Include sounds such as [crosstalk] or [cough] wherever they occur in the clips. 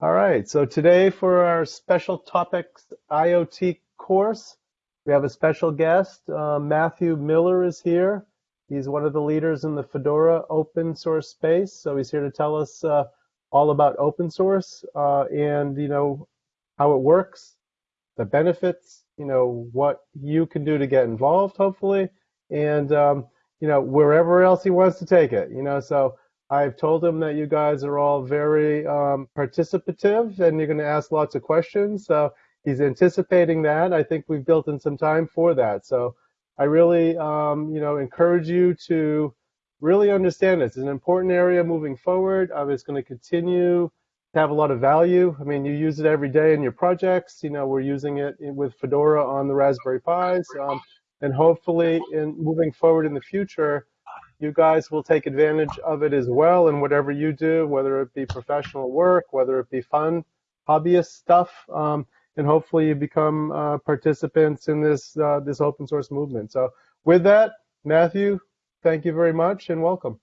All right, so today for our special topics IoT course, we have a special guest. Uh, Matthew Miller is here. He's one of the leaders in the Fedora open source space. So he's here to tell us uh, all about open source uh, and, you know, how it works, the benefits, you know, what you can do to get involved, hopefully, and, um, you know, wherever else he wants to take it, you know, so I've told him that you guys are all very um, participative and you're going to ask lots of questions. So he's anticipating that. I think we've built in some time for that. So I really, um, you know, encourage you to really understand this. It's an important area moving forward. Um, it's going to continue to have a lot of value. I mean, you use it every day in your projects. You know, we're using it with Fedora on the Raspberry Pis. Um, and hopefully, in moving forward in the future, you guys will take advantage of it as well in whatever you do, whether it be professional work, whether it be fun, hobbyist stuff, um, and hopefully you become uh, participants in this uh, this open source movement. So with that, Matthew, thank you very much and welcome.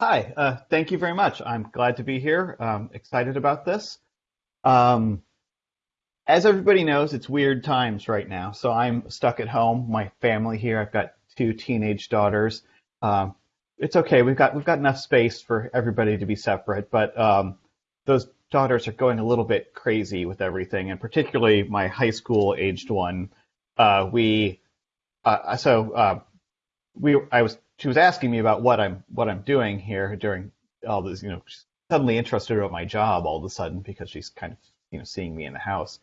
Hi, uh, thank you very much. I'm glad to be here. I'm excited about this. Um, as everybody knows, it's weird times right now. So I'm stuck at home. My family here. I've got two teenage daughters. Um, it's okay. We've got we've got enough space for everybody to be separate, but um, those daughters are going a little bit crazy with everything, and particularly my high school aged one. Uh, we uh, so uh, we I was she was asking me about what I'm what I'm doing here during all this. You know, she's suddenly interested about my job all of a sudden because she's kind of you know seeing me in the house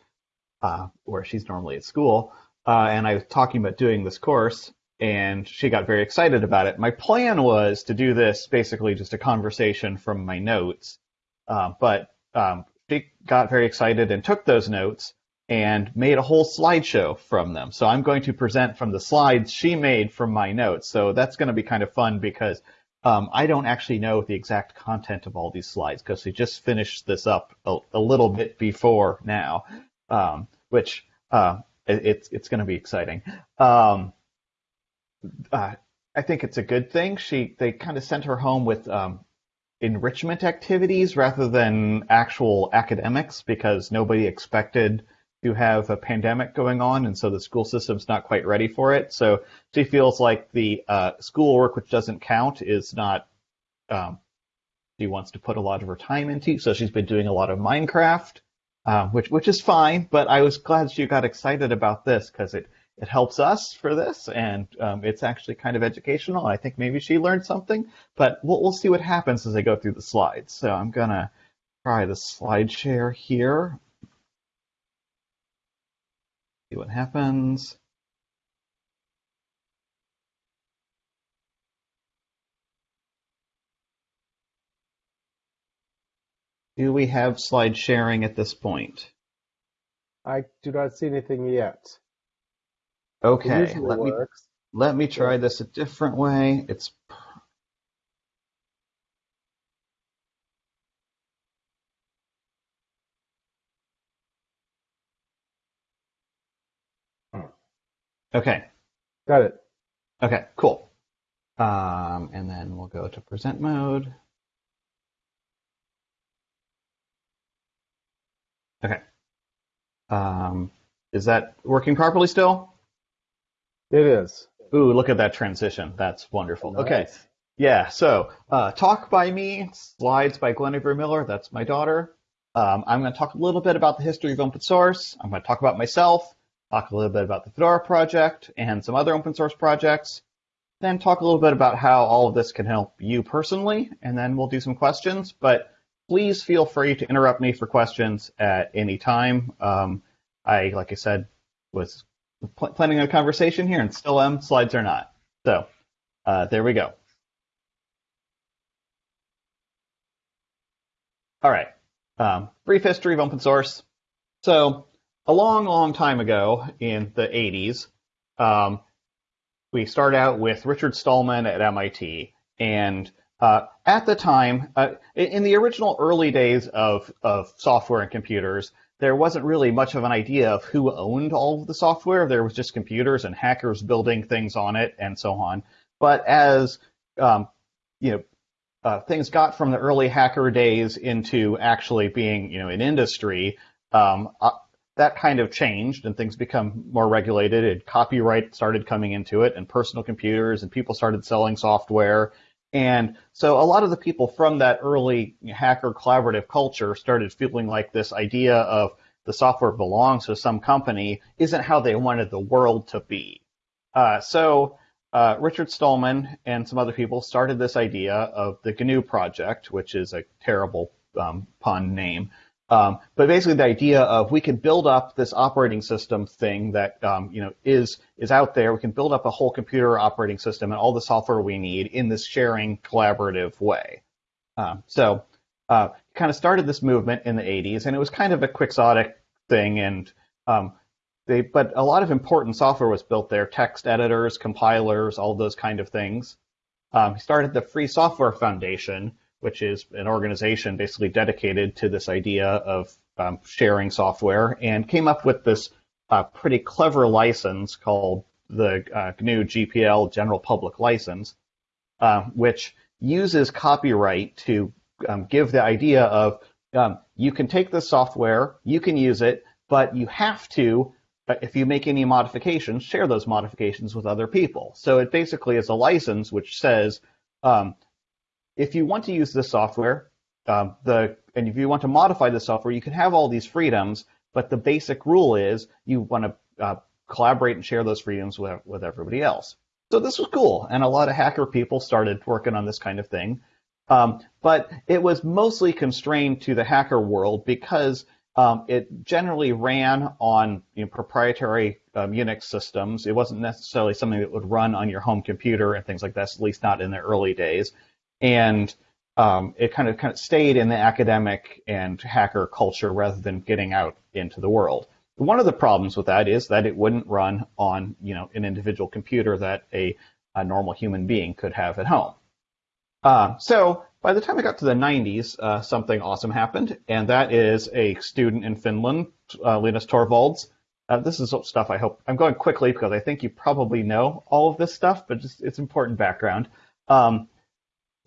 uh, where she's normally at school. Uh, and I was talking about doing this course, and she got very excited about it. My plan was to do this basically just a conversation from my notes, uh, but um, she got very excited and took those notes and made a whole slideshow from them. So I'm going to present from the slides she made from my notes. So that's going to be kind of fun because um, I don't actually know the exact content of all these slides because we just finished this up a, a little bit before now, um, which uh, it, it's it's going to be exciting. Um, uh, I think it's a good thing. She they kind of sent her home with um, enrichment activities rather than actual academics because nobody expected to have a pandemic going on, and so the school system's not quite ready for it. So she feels like the uh, schoolwork, which doesn't count, is not. Um, she wants to put a lot of her time into, so she's been doing a lot of Minecraft, uh, which which is fine. But I was glad she got excited about this because it it helps us for this, and um, it's actually kind of educational. I think maybe she learned something, but we'll, we'll see what happens as I go through the slides. So I'm gonna try the slide share here. See what happens. Do we have slide sharing at this point? I do not see anything yet. Okay, let me let me try this a different way. It's Okay. Got it. Okay, cool. Um, and then we'll go to present mode. Okay. Um, is that working properly still? It is. Ooh, look at that transition. That's wonderful. Nice. Okay. Yeah, so uh, talk by me, slides by Guinevere Miller. That's my daughter. Um, I'm going to talk a little bit about the history of open source. I'm going to talk about myself, talk a little bit about the Fedora project and some other open source projects, then talk a little bit about how all of this can help you personally, and then we'll do some questions. But please feel free to interrupt me for questions at any time. Um, I, like I said, was pl- planning a conversation here and still am. Slides are not. So uh, there we go. All right. Um, brief history of open source. So a long, long time ago in the 80s, um, we start out with Richard Stallman at MIT. And uh, at the time, uh, in the original early days of, of software and computers, there wasn't really much of an idea of who owned all of the software. There was just computers and hackers building things on it and so on. But as um, you know, uh, things got from the early hacker days into actually being, you know, an industry, um, uh, that kind of changed and things become more regulated and copyright started coming into it and personal computers and people started selling software. And so a lot of the people from that early hacker collaborative culture started feeling like this idea of the software belongs to some company isn't how they wanted the world to be. Uh, so uh, Richard Stallman and some other people started this idea of the GNU project, which is a terrible um, pun name. Um, but basically, the idea of we can build up this operating system thing that um, you know is is out there. We can build up a whole computer operating system and all the software we need in this sharing, collaborative way. Um, so, uh, kind of started this movement in the 80s, and it was kind of a quixotic thing, and um, they, but a lot of important software was built there, text editors, compilers, all those kind of things. Um, he started the Free Software Foundation, which is an organization basically dedicated to this idea of um, sharing software, and came up with this uh, pretty clever license called the uh, GNU GPL General Public License, uh, which uses copyright to um, give the idea of um, you can take this software, you can use it, but you have to if you make any modifications, share those modifications with other people. So it basically is a license which says, um, if you want to use this software, um, the and if you want to modify the software, you can have all these freedoms, but the basic rule is you want to uh, collaborate and share those freedoms with, with everybody else. So this was cool, and a lot of hacker people started working on this kind of thing. Um, but it was mostly constrained to the hacker world because um, it generally ran on you know, proprietary um, Unix systems. It wasn't necessarily something that would run on your home computer and things like that, at least not in the early days. And um, it kind of kind of stayed in the academic and hacker culture rather than getting out into the world. One of the problems with that is that it wouldn't run on you know an individual computer that a, a normal human being could have at home. Uh, so by the time I got to the 90s, uh, something awesome happened, and that is a student in Finland, uh, Linus Torvalds. Uh, this is stuff I hope I'm going quickly because I think you probably know all of this stuff, but just, it's important background. Um,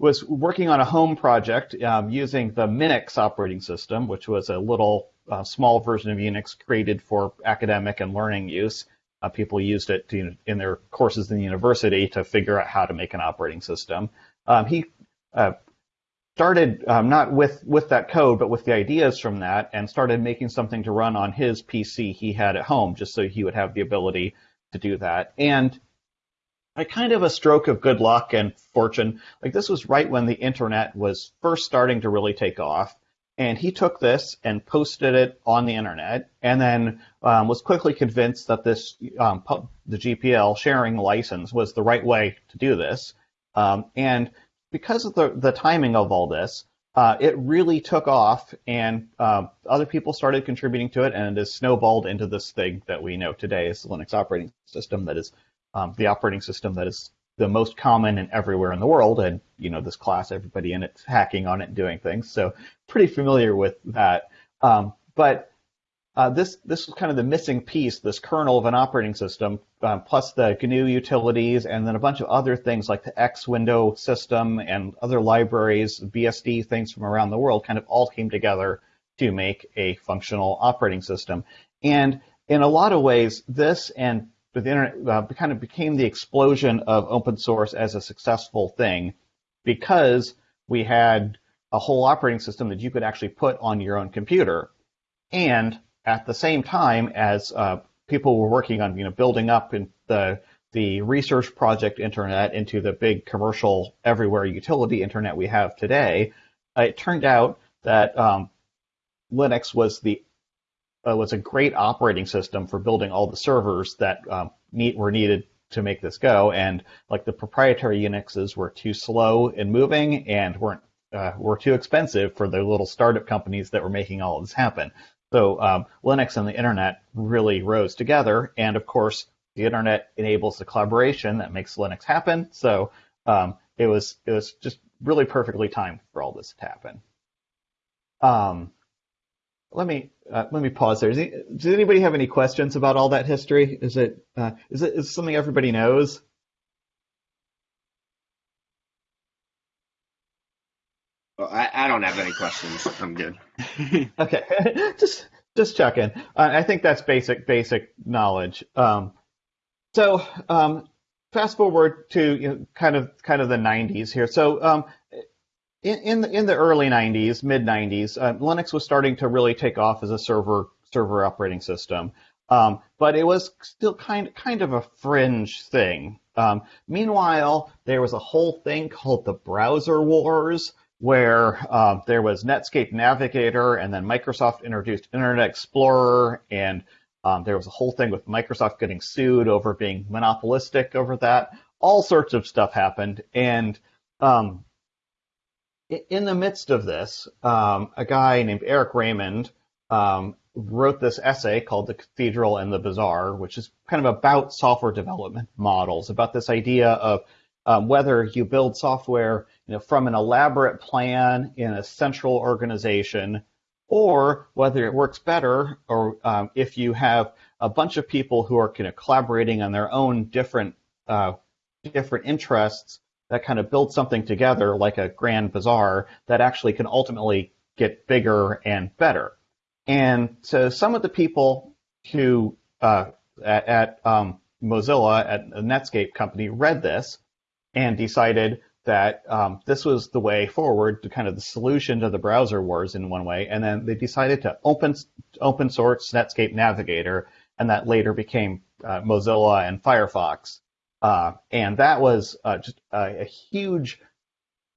was working on a home project um, using the Minix operating system, which was a little uh, small version of Unix created for academic and learning use. Uh, people used it to, in their courses in the university to figure out how to make an operating system. Um, he uh, started um, not with with that code, but with the ideas from that, and started making something to run on his PC he had at home, just so he would have the ability to do that. And a kind of a stroke of good luck and fortune, like this was right when the internet was first starting to really take off. And he took this and posted it on the internet, and then um, was quickly convinced that this um, the GPL sharing license was the right way to do this. Um, and because of the, the timing of all this, uh, it really took off, and uh, other people started contributing to it, and it has snowballed into this thing that we know today as the Linux operating system. That is um, the operating system that is the most common and everywhere in the world, and you know this class, everybody in it's hacking on it and doing things. So pretty familiar with that. Um, but uh, this this was kind of the missing piece, this kernel of an operating system, uh, plus the GNU utilities, and then a bunch of other things like the X window system and other libraries, BSD things from around the world, kind of all came together to make a functional operating system. And in a lot of ways, this and the internet uh, kind of became the explosion of open source as a successful thing because we had a whole operating system that you could actually put on your own computer. And at the same time as uh, people were working on you know building up the the research project internet into the big commercial everywhere utility internet we have today, it turned out that um, Linux was the uh, was a great operating system for building all the servers that um, need, were needed to make this go. And like the proprietary Unixes were too slow in moving and weren't uh, were too expensive for the little startup companies that were making all of this happen. So um, Linux and the internet really rose together, and of course, the internet enables the collaboration that makes Linux happen. So um, it was it was just really perfectly timed for all this to happen. Um, let me uh, let me pause there. Does, he, does, anybody have any questions about all that history? Is it uh, is it is it something everybody knows? Well, I, I don't have any questions. I'm good. [laughs] okay, [laughs] just just checking. Uh, I think that's basic basic knowledge. Um, so um, fast forward to you know, kind of kind of the 90s here. So um, in in the, in the early 90s, mid 90s, uh, Linux was starting to really take off as a server server operating system. Um, but it was still kind kind of a fringe thing. Um, meanwhile, there was a whole thing called the browser wars, where uh, there was Netscape Navigator, and then Microsoft introduced Internet Explorer, and um, there was a whole thing with Microsoft getting sued over being monopolistic over that. All sorts of stuff happened, and um, in the midst of this, um, a guy named Eric Raymond um, wrote this essay called The Cathedral and the Bazaar, which is kind of about software development models, about this idea of um, whether you build software you know, from an elaborate plan in a central organization, or whether it works better, or um, if you have a bunch of people who are kind of collaborating on their own different uh, different interests that kind of builds something together, like a grand bazaar, that actually can ultimately get bigger and better. And so some of the people who uh, at, at um, Mozilla, at a Netscape company, read this and decided that um, this was the way forward to kind of the solution to the browser wars in one way. And then they decided to open open source Netscape Navigator, and that later became uh, Mozilla and Firefox. Uh, and that was uh, just a, a huge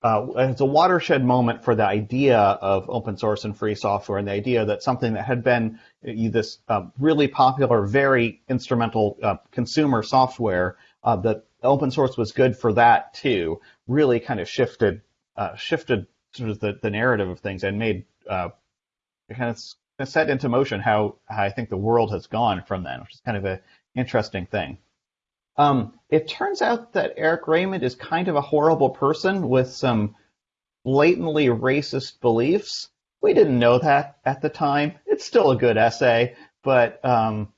uh, it's a watershed moment for the idea of open source and free software and the idea that something that had been this uh, really popular, very instrumental uh, consumer software, uh, that open source was good for that too, really kind of shifted shifted sort of the, the narrative of things and made kind of set into motion how, how I think the world has gone from then, which is kind of an interesting thing. Um, it turns out that Eric Raymond is kind of a horrible person with some blatantly racist beliefs. We didn't know that at the time. It's still a good essay, but um,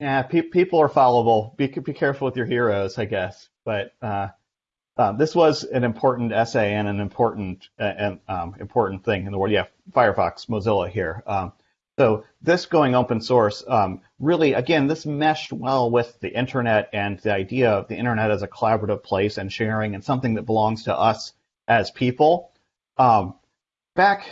yeah, pe- people are fallible. Be, be careful with your heroes, I guess. But uh, uh, this was an important essay and an important uh, and um, important thing in the world. Yeah, Firefox, Mozilla here. Um, so this going open source, um, really, again, this meshed well with the internet and the idea of the internet as a collaborative place and sharing and something that belongs to us as people. Um, back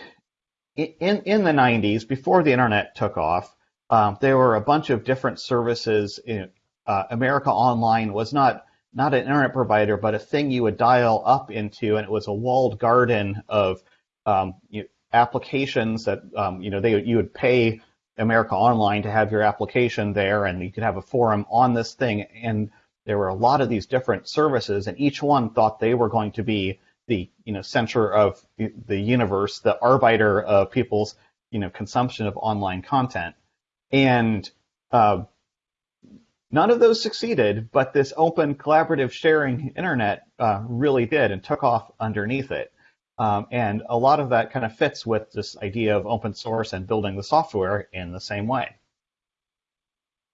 in, in the 90s, before the internet took off, um, there were a bunch of different services. In, uh, America Online was not not an internet provider, but a thing you would dial up into, and it was a walled garden of um, you, applications that um, you know they you would pay America Online to have your application there, and you could have a forum on this thing. And there were a lot of these different services, and each one thought they were going to be the you know center of the universe, the arbiter of people's you know consumption of online content. And uh, none of those succeeded, but this open collaborative sharing internet uh, really did and took off underneath it. Um, and a lot of that kind of fits with this idea of open source and building the software in the same way.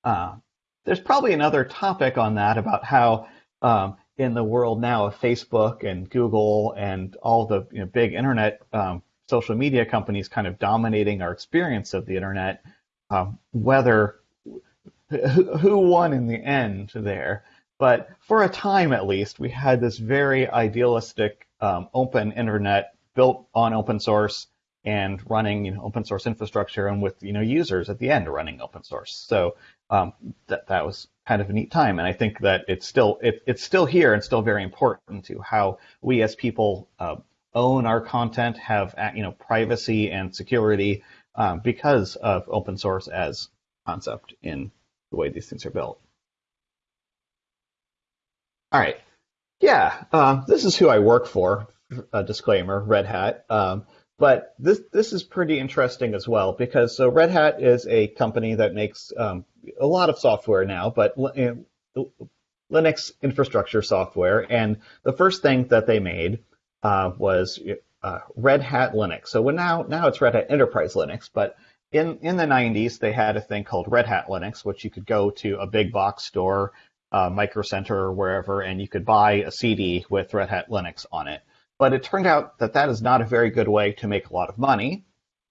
Uh, there's probably another topic on that about how um, in the world now of Facebook and Google and all the you know, big internet um, social media companies kind of dominating our experience of the internet, um, whether who won in the end there. But for a time at least, we had this very idealistic um, open internet built on open source and running you know, open source infrastructure and with you know users at the end running open source. So um, that that was kind of a neat time, and I think that it's still it, it's still here and still very important to how we as people uh, own our content, have you know privacy and security um, because of open source as concept in the way these things are built. All right. Yeah, um, this is who I work for. A disclaimer: Red Hat. Um, but this this is pretty interesting as well because so Red Hat is a company that makes um, a lot of software now, but Linux infrastructure software. And the first thing that they made uh, was uh, Red Hat Linux. So now now it's Red Hat Enterprise Linux, but in in the 90s they had a thing called Red Hat Linux, which you could go to a big box store uh, Micro Center or wherever, and you could buy a CD with Red Hat Linux on it. but it turned out that that is not a very good way to make a lot of money.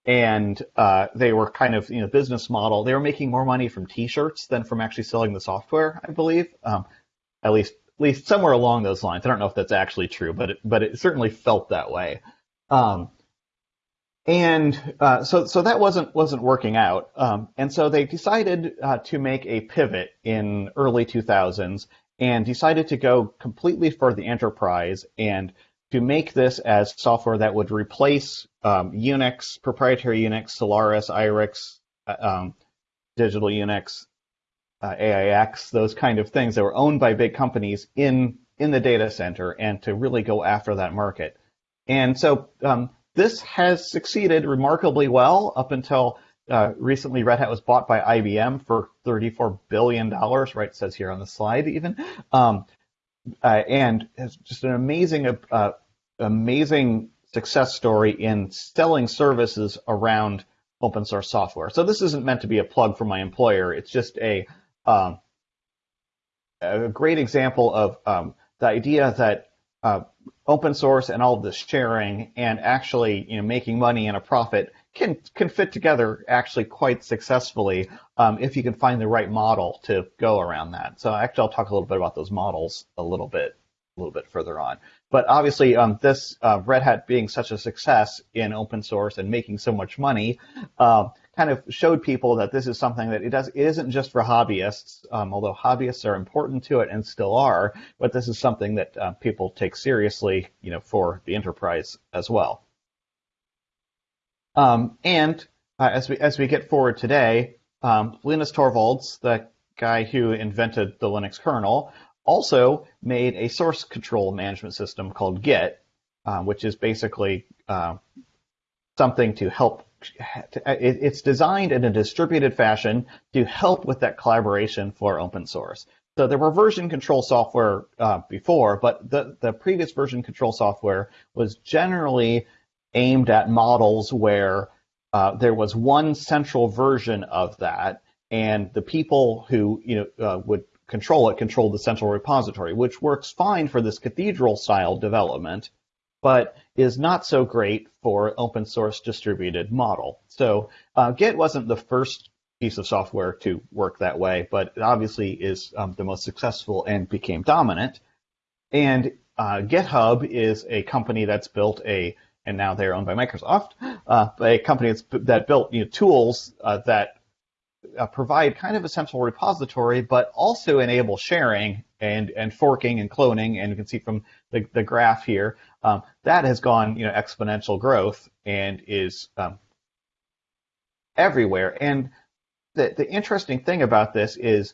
And uh, they were kind of, you know, business model. They were making more money from T-shirts than from actually selling the software, I believe. Um, at least, at least somewhere along those lines. I don't know if that's actually true, but it, but it certainly felt that way. Um, and uh, so so that wasn't wasn't working out. Um, and so they decided uh, to make a pivot in early 2000s and decided to go completely for the enterprise and to make this as software that would replace um, Unix, proprietary Unix, Solaris, IRIX, uh, um, Digital Unix, uh, AIX, those kind of things that were owned by big companies in in the data center, and to really go after that market. And so um, this has succeeded remarkably well up until uh, recently. Red Hat was bought by IBM for $34 billion, right? It says here on the slide, even. Um, uh, and it's just an amazing, uh, amazing success story in selling services around open source software. So this isn't meant to be a plug for my employer. It's just a um, a great example of um, the idea that uh, open source and all of this sharing and actually you know making money and a profit can can fit together actually quite successfully um, if you can find the right model to go around that. So actually, I'll talk a little bit about those models a little bit a little bit further on. But obviously, um, this uh, Red Hat being such a success in open source and making so much money uh, kind of showed people that this is something that it does it isn't just for hobbyists, um, although hobbyists are important to it and still are, but this is something that uh, people take seriously, you know, for the enterprise as well. Um, and uh, as we as we get forward today, um, Linus Torvalds, the guy who invented the Linux kernel, also made a source control management system called Git, uh, which is basically uh, something to help it's designed in a distributed fashion to help with that collaboration for open source. So there were version control software uh, before, but the, the previous version control software was generally aimed at models where uh, there was one central version of that, and the people who you know uh, would control it controlled the central repository, which works fine for this cathedral style development but is not so great for open source distributed model. So uh, Git wasn't the first piece of software to work that way, but it obviously is um, the most successful and became dominant. And uh, GitHub is a company that's built a, and now they're owned by Microsoft, uh, a company that built you know, tools uh, that uh, provide kind of a central repository, but also enable sharing and, and forking and cloning. And you can see from the, the graph here, um, that has gone you know exponential growth and is um, everywhere. And the, the interesting thing about this is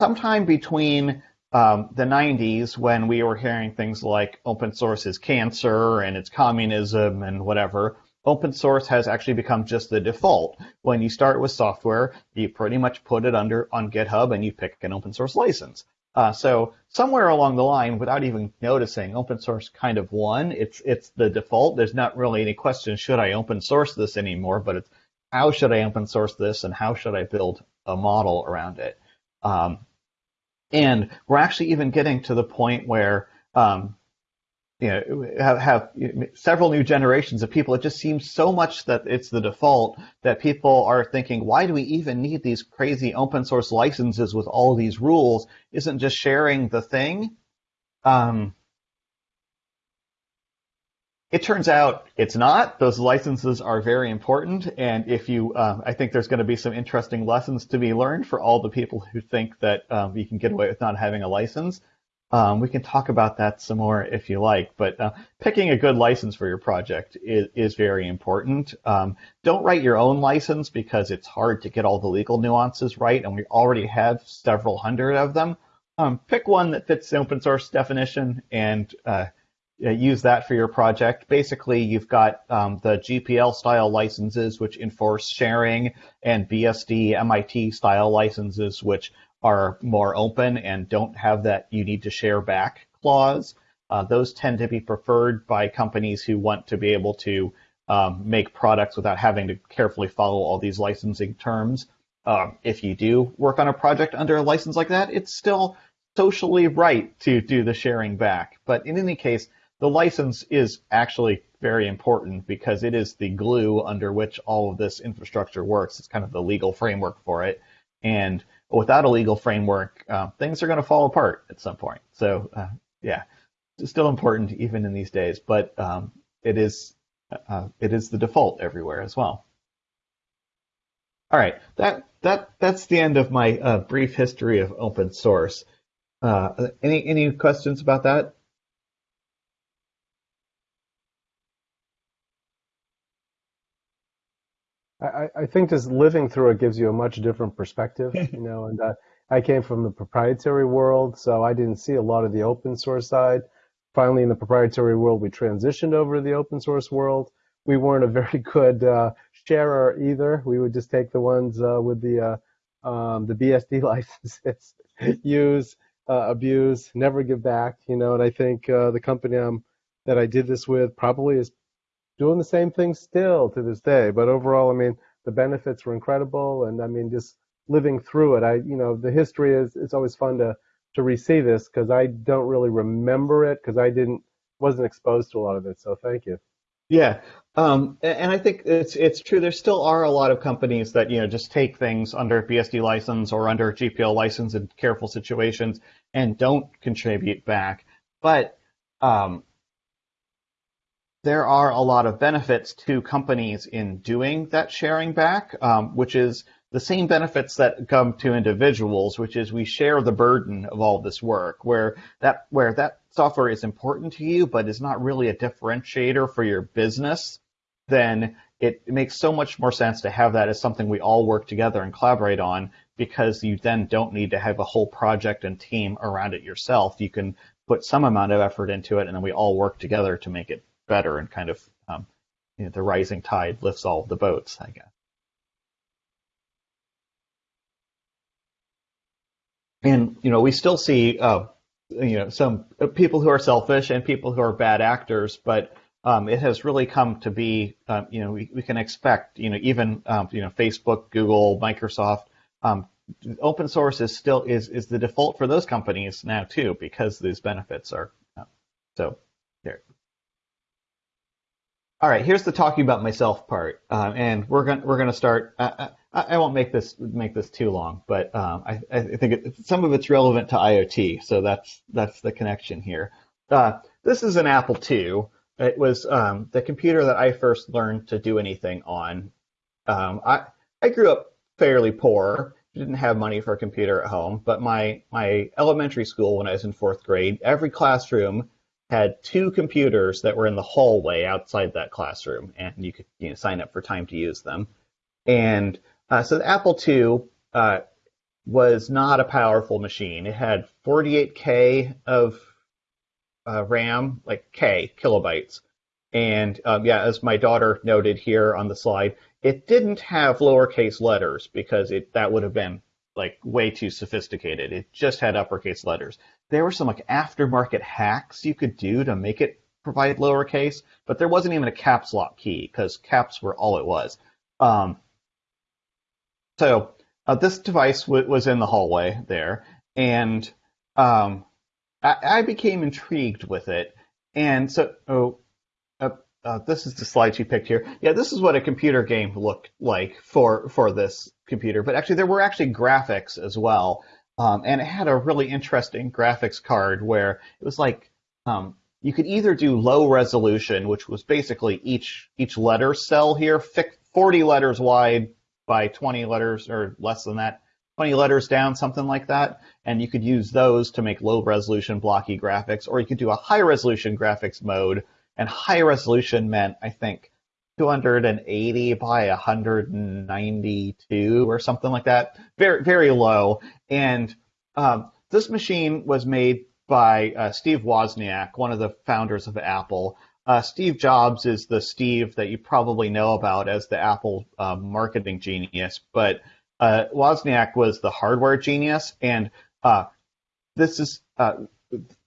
sometime between um, the 90s when we were hearing things like open source is cancer and it's communism and whatever, open source has actually become just the default. When you start with software, you pretty much put it under on GitHub and you pick an open source license. Uh, so somewhere along the line, without even noticing, open source kind of won. It's it's the default. There's not really any question should I open source this anymore, but it's how should I open source this and how should I build a model around it. Um, and we're actually even getting to the point where um, you know, have, have several new generations of people. It just seems so much that it's the default that people are thinking, why do we even need these crazy open source licenses with all these rules? Isn't just sharing the thing? Um, it turns out it's not. Those licenses are very important, and if you, uh, I think there's going to be some interesting lessons to be learned for all the people who think that um, you can get away with not having a license. Um, we can talk about that some more if you like, but uh, picking a good license for your project is, is very important. Um, don't write your own license because it's hard to get all the legal nuances right, and we already have several hundred of them. Um, pick one that fits the open source definition and uh, use that for your project. Basically, you've got um, the GPL style licenses, which enforce sharing, and BSD MIT style licenses, which are more open and don't have that you need to share back clause. Uh, those tend to be preferred by companies who want to be able to um, make products without having to carefully follow all these licensing terms. Uh, if you do work on a project under a license like that, it's still socially right to do the sharing back. But in any case, the license is actually very important because it is the glue under which all of this infrastructure works. It's kind of the legal framework for it. And without a legal framework, uh, things are going to fall apart at some point. So, uh, yeah, it's still important even in these days, but um, it is uh, it is the default everywhere as well. All right, that that that's the end of my uh, brief history of open source. Uh, any any questions about that? I, I think just living through it gives you a much different perspective, [laughs] you know. And uh, I came from the proprietary world, so I didn't see a lot of the open source side. Finally, in the proprietary world, we transitioned over to the open source world. We weren't a very [laughs] good uh, sharer either. We would just take the ones uh, with the uh, um, the BSD [laughs] licenses, use, uh, abuse, never give back, you know. And I think uh, the company I'm, that I did this with probably is doing the same thing still to this day. But overall, I mean, the benefits were incredible, and I mean, just living through it. I, you know, the history is it's always fun to to re-see this because I don't really remember it because I didn't wasn't exposed to a lot of it. So thank you. Yeah, um, and I think it's it's true. There still are a lot of companies that you know just take things under BSD license or under GPL license in careful situations and don't contribute back. But um, there are a lot of benefits to companies in doing that sharing back, um, which is the same benefits that come to individuals, which is we share the burden of all this work, where that where that software is important to you, but is not really a differentiator for your business, then it, makes so much more sense to have that as something we all work together and collaborate on because you then don't need to have a whole project and team around it yourself. You can put some amount of effort into it and then we all work together to make it better and kind of um, you know, the rising tide lifts all the boats, I guess. And you know, we still see uh, you know some people who are selfish and people who are bad actors, but um, it has really come to be um, you know we, we can expect you know even um, you know Facebook, Google, Microsoft. Um, open source is still is is the default for those companies now too because these benefits are uh, so. All right, here's the talking about myself part, uh, and we're gonna we're gonna start. Uh, I, I, won't make this make this too long, but um, I, I, think it, some of it's relevant to IoT, so that's that's the connection here. Uh, this is an Apple II. It was um, the computer that I first learned to do anything on. Um, I I grew up fairly poor, didn't have money for a computer at home, but my my elementary school when I was in fourth grade, every classroom had two computers that were in the hallway outside that classroom, and you could you know, sign up for time to use them. And uh, so the Apple II uh, was not a powerful machine. It had 48k of uh, RAM, like K kilobytes. And um, yeah, as my daughter noted here on the slide, it didn't have lowercase letters because it that would have been like way too sophisticated. It just had uppercase letters. There were some like aftermarket hacks you could do to make it provide lowercase, but there wasn't even a caps lock key because caps were all it was. Um, so uh, this device was in the hallway there, and um, I-, I, became intrigued with it. And so, oh, uh, uh, this is the slide she picked here. Yeah, this is what a computer game looked like for for this computer. But actually, there were actually graphics as well, um, and it had a really interesting graphics card where it was like um, you could either do low resolution, which was basically each each letter cell here, 40 letters wide by 20 letters or less than that, 20 letters down, something like that, and you could use those to make low resolution blocky graphics, or you could do a high resolution graphics mode. And high resolution meant, I think, 280 by 192 or something like that. Very, very low. And um, this machine was made by uh, Steve Wozniak, one of the founders of Apple. Uh, Steve Jobs is the Steve that you probably know about as the Apple uh, marketing genius, but uh, Wozniak was the hardware genius, and uh, this is uh,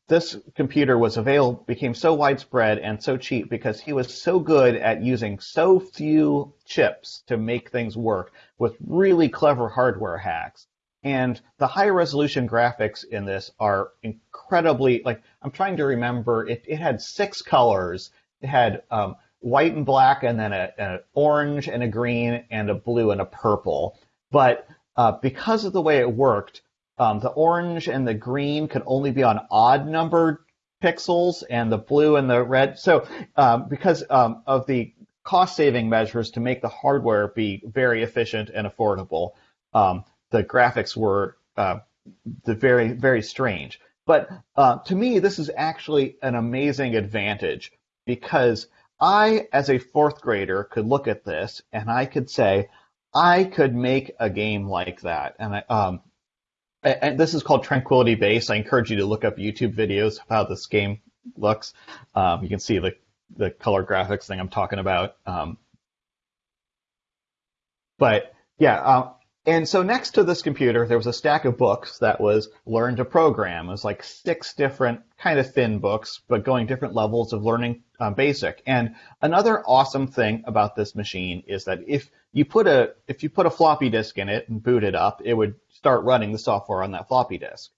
this computer was available became so widespread and so cheap because he was so good at using so few chips to make things work with really clever hardware hacks And the high resolution graphics in this are incredibly like I'm trying to remember. It, it had six colors. It had um, white and black, and then an orange and a green and a blue and a purple. But uh, because of the way it worked, um, the orange and the green could only be on odd numbered pixels, and the blue and the red. So um, because um, of the cost saving measures to make the hardware be very efficient and affordable, um, the graphics were uh, the very very strange. But uh, to me, this is actually an amazing advantage because I, as a fourth grader, could look at this and I could say, I could make a game like that. And I, um, and this is called Tranquility Base. I encourage you to look up YouTube videos of how this game looks. Um, you can see the the color graphics thing I'm talking about. Um, but yeah, uh, and so next to this computer, there was a stack of books that was Learn to Program. It was like six different kind of thin books, but going different levels of learning uh, basic. And another awesome thing about this machine is that if you put a if you put a floppy disk in it and boot it up, it would start running the software on that floppy disk.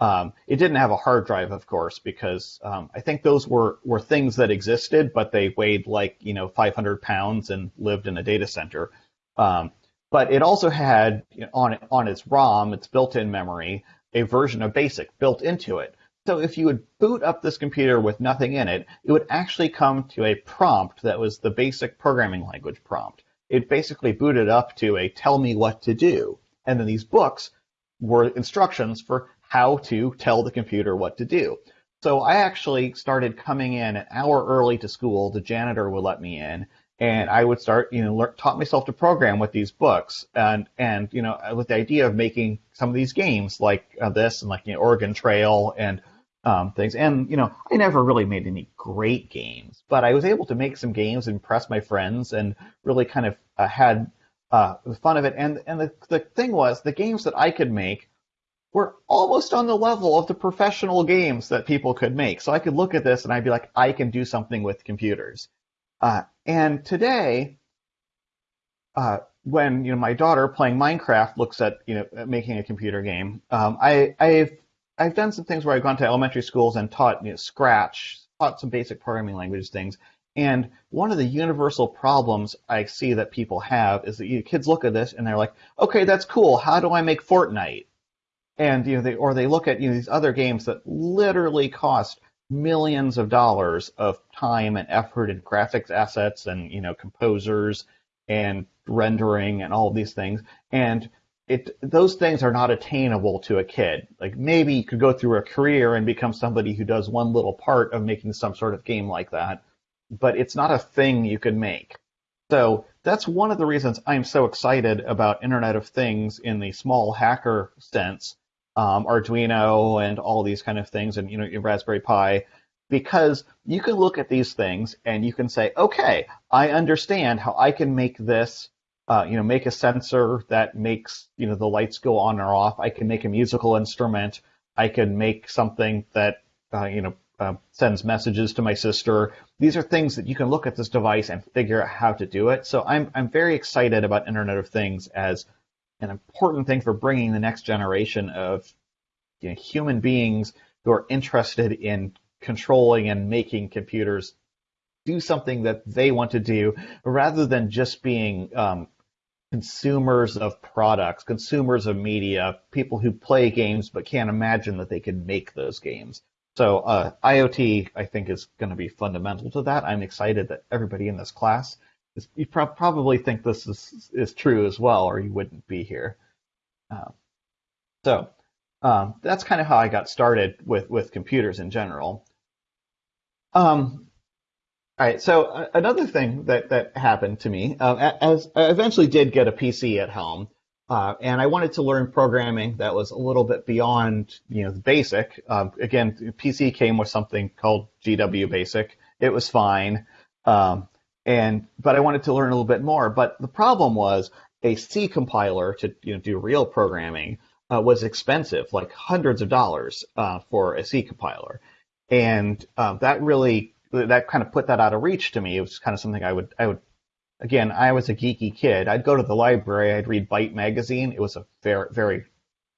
Um, it didn't have a hard drive, of course, because um, I think those were, were things that existed, but they weighed like you know 500 pounds and lived in a data center. Um, but it also had on on its ROM, its built-in memory, a version of BASIC built into it. So if you would boot up this computer with nothing in it, it would actually come to a prompt that was the basic programming language prompt. It basically booted up to a tell me what to do. And then these books were instructions for how to tell the computer what to do. So I actually started coming in an hour early to school. The janitor would let me in and I would start, you know, learn, taught myself to program with these books, and and you know, with the idea of making some of these games like uh, this and like you know, Oregon Trail and um, things. And you know, I never really made any great games, but I was able to make some games, and impress my friends, and really kind of uh, had uh, the fun of it. And and the the thing was, the games that I could make were almost on the level of the professional games that people could make. So I could look at this and I'd be like, I can do something with computers. Uh, and today, uh, when you know my daughter playing Minecraft looks at you know making a computer game, um, I, I've I've done some things where I've gone to elementary schools and taught you know, Scratch, taught some basic programming language things. And one of the universal problems I see that people have is that you know, kids look at this and they're like, okay, that's cool. How do I make Fortnite? And you know, they or they look at you know these other games that literally cost millions of dollars of time and effort and graphics assets and you know composers and rendering and all these things. And it those things are not attainable to a kid. Like maybe you could go through a career and become somebody who does one little part of making some sort of game like that but it's not a thing you can make. So that's one of the reasons i'm so excited about internet of things in the small hacker sense um, Arduino and all these kind of things, and you know, Raspberry Pi, because you can look at these things and you can say, okay, I understand how I can make this, uh, you know, make a sensor that makes you know the lights go on or off. I can make a musical instrument. I can make something that uh, you know uh, sends messages to my sister. These are things that you can look at this device and figure out how to do it. So I'm I'm very excited about Internet of Things as an important thing for bringing the next generation of you know, human beings who are interested in controlling and making computers do something that they want to do rather than just being um, consumers of products, consumers of media, people who play games but can't imagine that they can make those games. So uh, IoT, I think, is going to be fundamental to that. I'm excited that everybody in this class you pro- probably think this is, is true as well, or you wouldn't be here. Uh, so um, that's kind of how I got started with, with computers in general. Um, all right, so uh, another thing that, that happened to me, uh, as I eventually did get a PC at home, uh, and I wanted to learn programming that was a little bit beyond, you know, the basic. Um, again, PC came with something called GW Basic. It was fine. Um, and but I wanted to learn a little bit more. But the problem was a C compiler to you know do real programming uh, was expensive, like hundreds of dollars uh, for a C compiler, and uh, that really that kind of put that out of reach to me. It was kind of something I would I would again I was a geeky kid. I'd go to the library, I'd read Byte magazine. It was a very very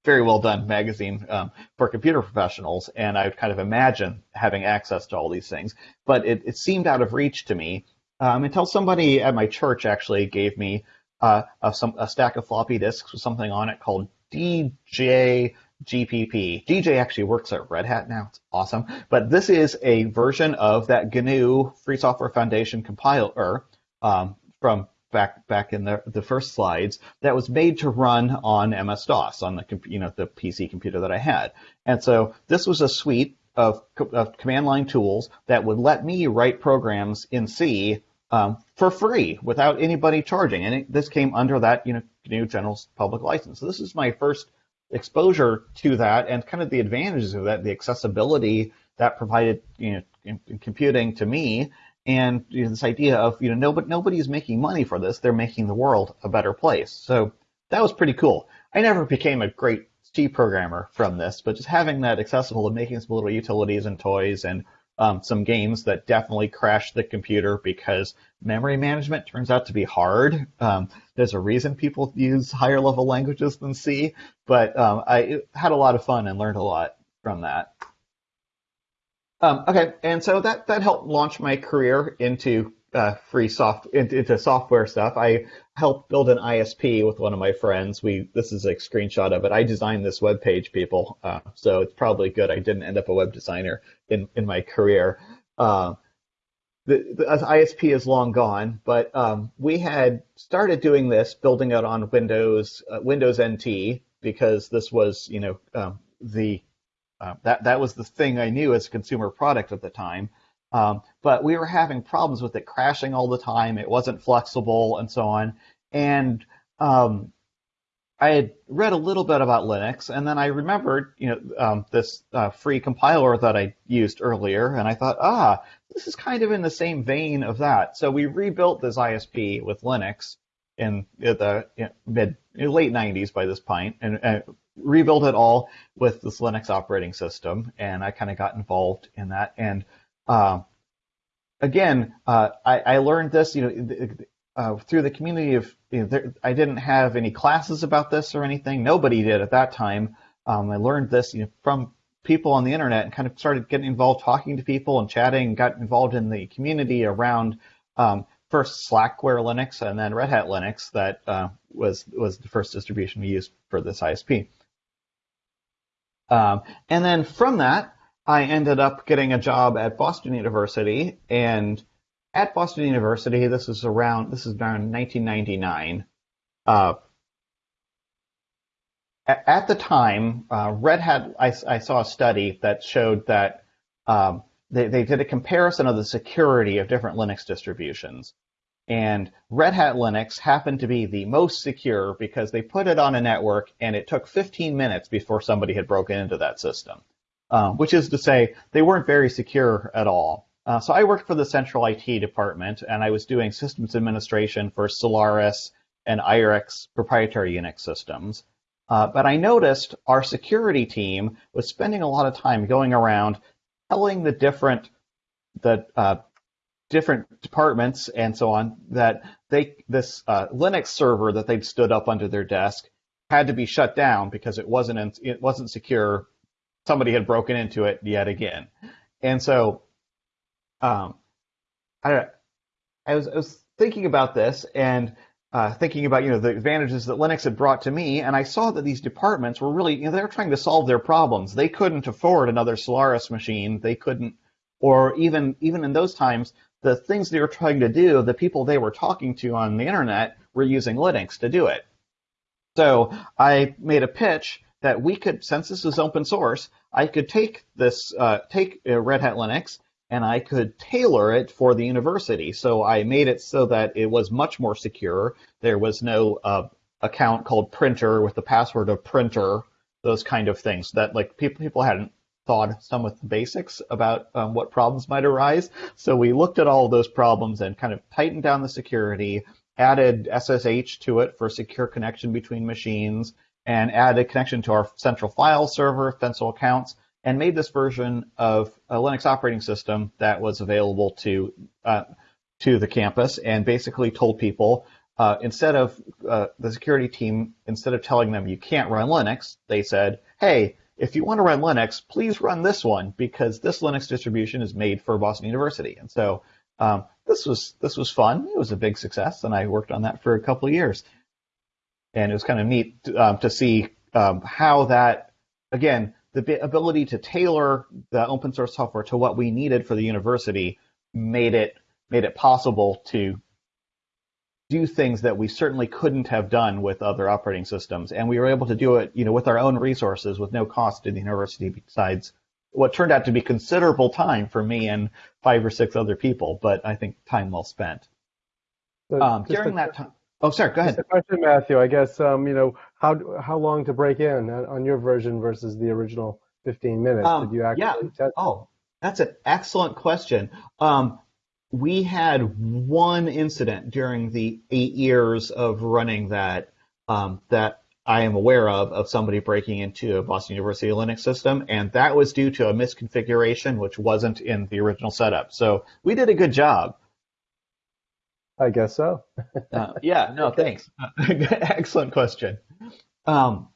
very well done magazine um, for computer professionals, and I would kind of imagine having access to all these things. But it, it seemed out of reach to me um, until somebody at my church actually gave me uh, a, some, a stack of floppy disks with something on it called DJ GPP. DJ actually works at Red Hat now. It's awesome. But this is a version of that GNU Free Software Foundation compiler um, from back back in the, the first slides that was made to run on MS DOS on the you know the PC computer that I had. And so this was a suite of, of command line tools that would let me write programs in C um, for free without anybody charging. And it, this came under that you know GNU General Public License. So this is my first exposure to that and kind of the advantages of that, the accessibility that provided you know in, in computing to me, and you know, this idea of you know no but nobody nobody's making money for this; they're making the world a better place. So that was pretty cool. I never became a great C programmer from this, but just having that accessible and making some little utilities and toys and um, some games that definitely crashed the computer because memory management turns out to be hard. Um, there's a reason people use higher level languages than C, but um, I had a lot of fun and learned a lot from that. Um, okay, and so that that helped launch my career into uh, free soft into, software stuff. I helped build an ISP with one of my friends. We this is a screenshot of it. I designed this web page, people, uh, so it's probably good I didn't end up a web designer in in my career. Uh, the, the ISP is long gone, but um, we had started doing this, building it on Windows uh, Windows NT because this was you know um, the uh, that that was the thing I knew as a consumer product at the time. Um, but we were having problems with it crashing all the time. It wasn't flexible and so on. And um, I had read a little bit about Linux, and then I remembered, you know, um, this uh, free compiler that I used earlier, and I thought, ah, this is kind of in the same vein of that. So we rebuilt this ISP with Linux in the you know, mid late 90s by this point, and uh, rebuilt it all with this Linux operating system. And I kind of got involved in that, and uh, again, uh, I, I, learned this, you know, uh, through the community of. You know, there, I didn't have any classes about this or anything. Nobody did at that time. Um, I learned this you know, from people on the internet and kind of started getting involved, talking to people and chatting. and Got involved in the community around um, first Slackware Linux and then Red Hat Linux. That uh, was was the first distribution we used for this ISP. Um, and then from that, I ended up getting a job at Boston University, and at Boston University, this is around this is around 1999. Uh, at, the time, uh, Red Hat, I, I, saw a study that showed that um, they, they did a comparison of the security of different Linux distributions. And Red Hat Linux happened to be the most secure because they put it on a network and it took 15 minutes before somebody had broken into that system um, which is to say they weren't very secure at all. Uh, so I worked for the central IT department, and I was doing systems administration for Solaris and IRIX proprietary Unix systems. Uh, but I noticed our security team was spending a lot of time going around telling the different the uh, different departments and so on that they this uh, Linux server that they'd stood up under their desk had to be shut down because it wasn't in, it wasn't secure somebody had broken into it yet again. And so, um, I, I was, I was thinking about this and uh, thinking about you know the advantages that Linux had brought to me, and I saw that these departments were really you know they were trying to solve their problems. They couldn't afford another Solaris machine. They couldn't, or even even in those times, the things they were trying to do, the people they were talking to on the internet were using Linux to do it. So I made a pitch that we could, since this is open source, I could take this, uh, take uh, Red Hat Linux, and I could tailor it for the university. So I made it so that it was much more secure. There was no uh, account called printer with the password of printer, those kind of things that like people people hadn't thought some of the basics about um, what problems might arise. So we looked at all those problems and kind of tightened down the security, added SSH to it for secure connection between machines, and added a connection to our central file server, Stencil accounts, and made this version of a Linux operating system that was available to uh, to the campus, and basically told people uh, instead of uh, the security team, instead of telling them you can't run Linux, they said, hey, if you want to run Linux, please run this one because this Linux distribution is made for Boston University. And so um, this was this was fun. It was a big success, and I worked on that for a couple of years. And it was kind of neat um, to see um, how that, again, the ability to tailor the open source software to what we needed for the university made it made it possible to do things that we certainly couldn't have done with other operating systems, and we were able to do it, you know, with our own resources with no cost to the university besides what turned out to be considerable time for me and five or six other people, but I think time well spent. So um, during that time. Oh, sorry. Go ahead. a question, Matthew. I guess um, you know how how long to break in on your version versus the original 15 minutes. Um, Did you actually yeah. test? Oh, that's an excellent question. Um, we had one incident during the eight years of running that um, that I am aware of of somebody breaking into a Boston University Linux system, and that was due to a misconfiguration which wasn't in the original setup. So we did a good job. I guess so. uh, yeah, no, [laughs] thanks. [laughs] Excellent question. Um,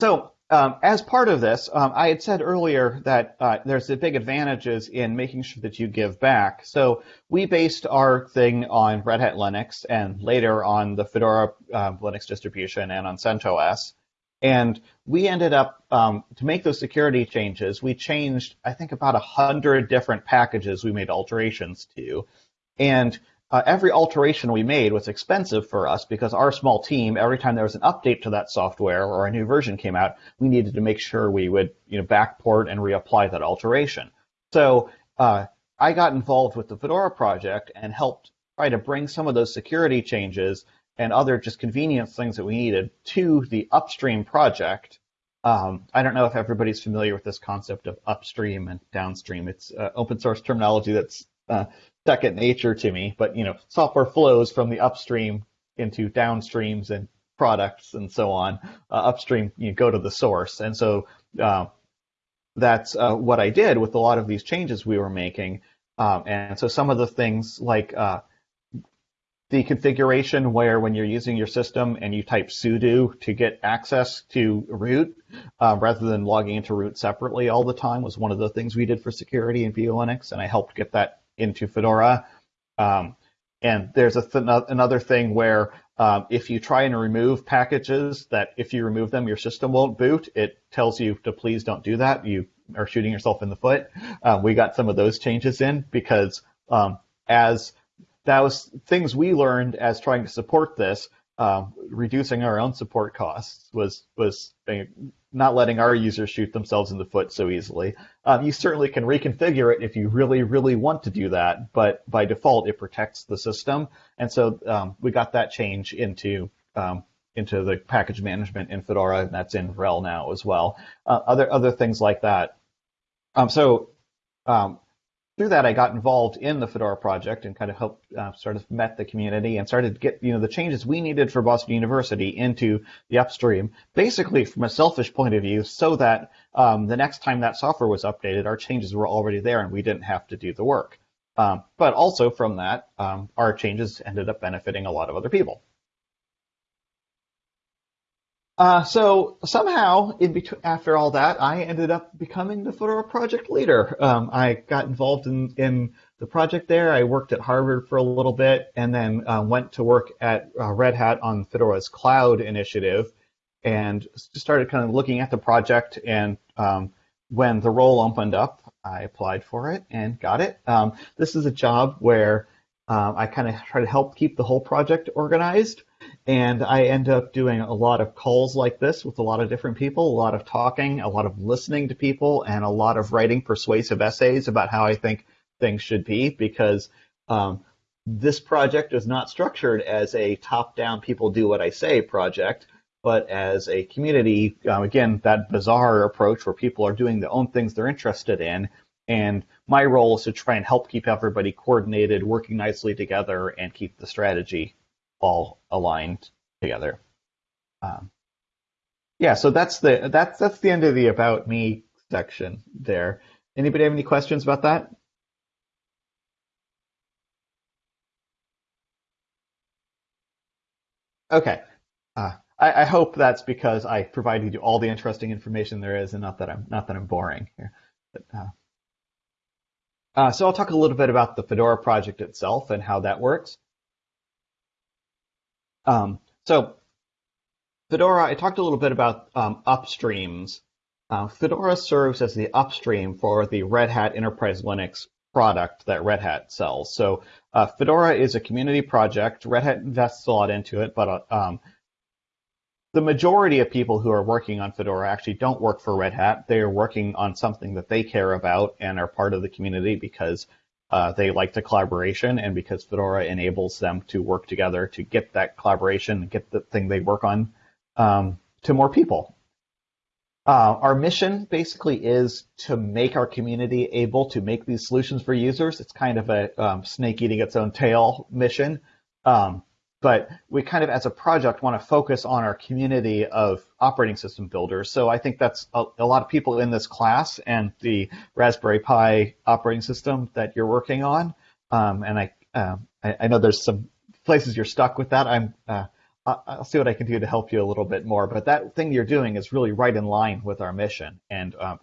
so um, as part of this, um, I had said earlier that uh, there's the big advantages in making sure that you give back. So we based our thing on Red Hat Linux and later on the Fedora uh, Linux distribution and on CentOS. And we ended up, um, to make those security changes, we changed, I think, about 100 different packages we made alterations to. And uh, every alteration we made was expensive for us because our small team, every time there was an update to that software or a new version came out, we needed to make sure we would, you know, backport and reapply that alteration. So uh, I got involved with the Fedora project and helped try to bring some of those security changes and other just convenience things that we needed to the upstream project. Um, I don't know if everybody's familiar with this concept of upstream and downstream. It's uh, open source terminology that's uh, second nature to me. But you know, software flows from the upstream into downstreams and products and so on. Uh, upstream, you go to the source, and so uh, that's uh, what I did with a lot of these changes we were making. Um, and so some of the things like uh, the configuration where when you're using your system and you type sudo to get access to root uh, rather than logging into root separately all the time was one of the things we did for security in Linux, and I helped get that into Fedora. Um, and there's th- another thing where um, if you try and remove packages that if you remove them, your system won't boot, it tells you to please don't do that. You are shooting yourself in the foot. Um, we got some of those changes in because um, as that was things we learned as trying to support this, um, reducing our own support costs was was not letting our users shoot themselves in the foot so easily. Um, you certainly can reconfigure it if you really, really want to do that, but by default, it protects the system. And so um, we got that change into um, into the package management in Fedora, and that's in RHEL now as well. Uh, other other things like that. Um, so um, through that, I got involved in the Fedora project and kind of helped uh, sort of met the community and started to get you know the changes we needed for Boston University into the upstream, basically from a selfish point of view, so that um, the next time that software was updated, our changes were already there and we didn't have to do the work. Um, but also from that, um, our changes ended up benefiting a lot of other people. Uh, so somehow, in between, after all that, I ended up becoming the Fedora project leader. Um, I got involved in, in the project there. I worked at Harvard for a little bit, and then uh, went to work at uh, Red Hat on Fedora's cloud initiative, and started kind of looking at the project. And um, when the role opened up, I applied for it and got it. Um, this is a job where um, I kind of try to help keep the whole project organized. And I end up doing a lot of calls like this with a lot of different people, a lot of talking, a lot of listening to people, and a lot of writing persuasive essays about how I think things should be because um, this project is not structured as a top down, people do what I say project, but as a community, um, again, that bizarre approach where people are doing their own things they're interested in. And my role is to try and help keep everybody coordinated, working nicely together, and keep the strategy all aligned together. Um, yeah, so that's the that's that's the end of the about me section there. Anybody have any questions about that? Okay. Uh, I, I, hope that's because I provided you all the interesting information there is, and not that I'm not that I'm boring here. But, uh, uh, so I'll talk a little bit about the Fedora project itself and how that works. Um, so Fedora, I talked a little bit about um, upstreams. Uh, Fedora serves as the upstream for the Red Hat Enterprise Linux product that Red Hat sells. So uh, Fedora is a community project. Red Hat invests a lot into it, but uh, um, the majority of people who are working on Fedora actually don't work for Red Hat. They are working on something that they care about and are part of the community because uh, they like the collaboration and because Fedora enables them to work together to get that collaboration and get the thing they work on um, to more people. Uh, our mission basically is to make our community able to make these solutions for users. It's kind of a um, snake eating its own tail mission. Um, but we kind of, as a project, want to focus on our community of operating system builders. So I think that's a, a lot of people in this class and the Raspberry Pi operating system that you're working on. Um, and I, uh, I, I, know there's some places you're stuck with that. I'm, uh, I'll see what I can do to help you a little bit more. But that thing you're doing is really right in line with our mission, and um,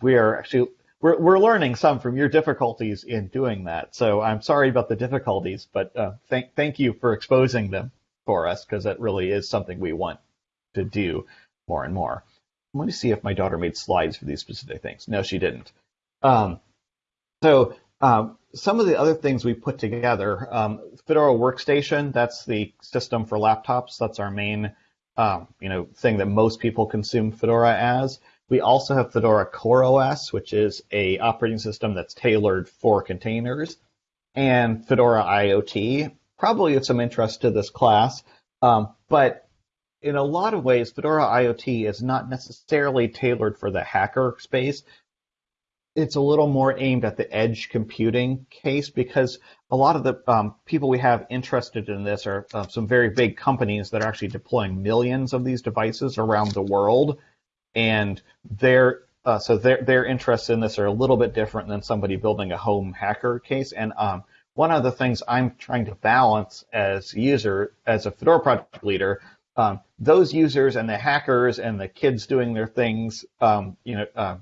we are actually we're, we're learning some from your difficulties in doing that. So I'm sorry about the difficulties, but uh, thank thank you for exposing them for us because that really is something we want to do more and more. Let me see if my daughter made slides for these specific things. No, she didn't. Um, so um, some of the other things we put together, um, Fedora Workstation, that's the system for laptops. That's our main, um, you know, thing that most people consume Fedora as. We also have Fedora CoreOS, which is a operating system that's tailored for containers, and Fedora IoT, probably of some interest to this class. Um, but in a lot of ways, Fedora IoT is not necessarily tailored for the hacker space. It's a little more aimed at the edge computing case because a lot of the um, people we have interested in this are uh, some very big companies that are actually deploying millions of these devices around the world and their uh, so their their interests in this are a little bit different than somebody building a home hacker case. And um, one of the things I'm trying to balance as user as a Fedora project leader, um, those users and the hackers and the kids doing their things, um, you know. Uh,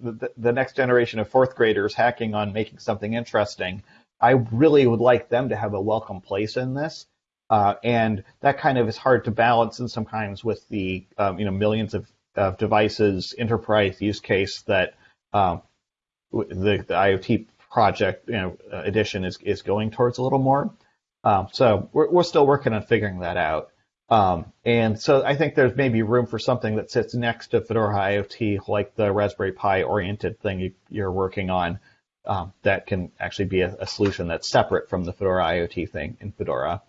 the, the next generation of fourth graders hacking on making something interesting. I really would like them to have a welcome place in this. Uh, and that kind of is hard to balance in sometimes with the um, you know millions of of devices enterprise use case that um, the, the IoT project you know, uh, edition is, is going towards a little more. Um, so we're, we're still working on figuring that out. Um, and so I think there's maybe room for something that sits next to Fedora IoT, like the Raspberry Pi oriented thing you, are working on, um, that can actually be a, a, solution that's separate from the Fedora IoT thing in Fedora.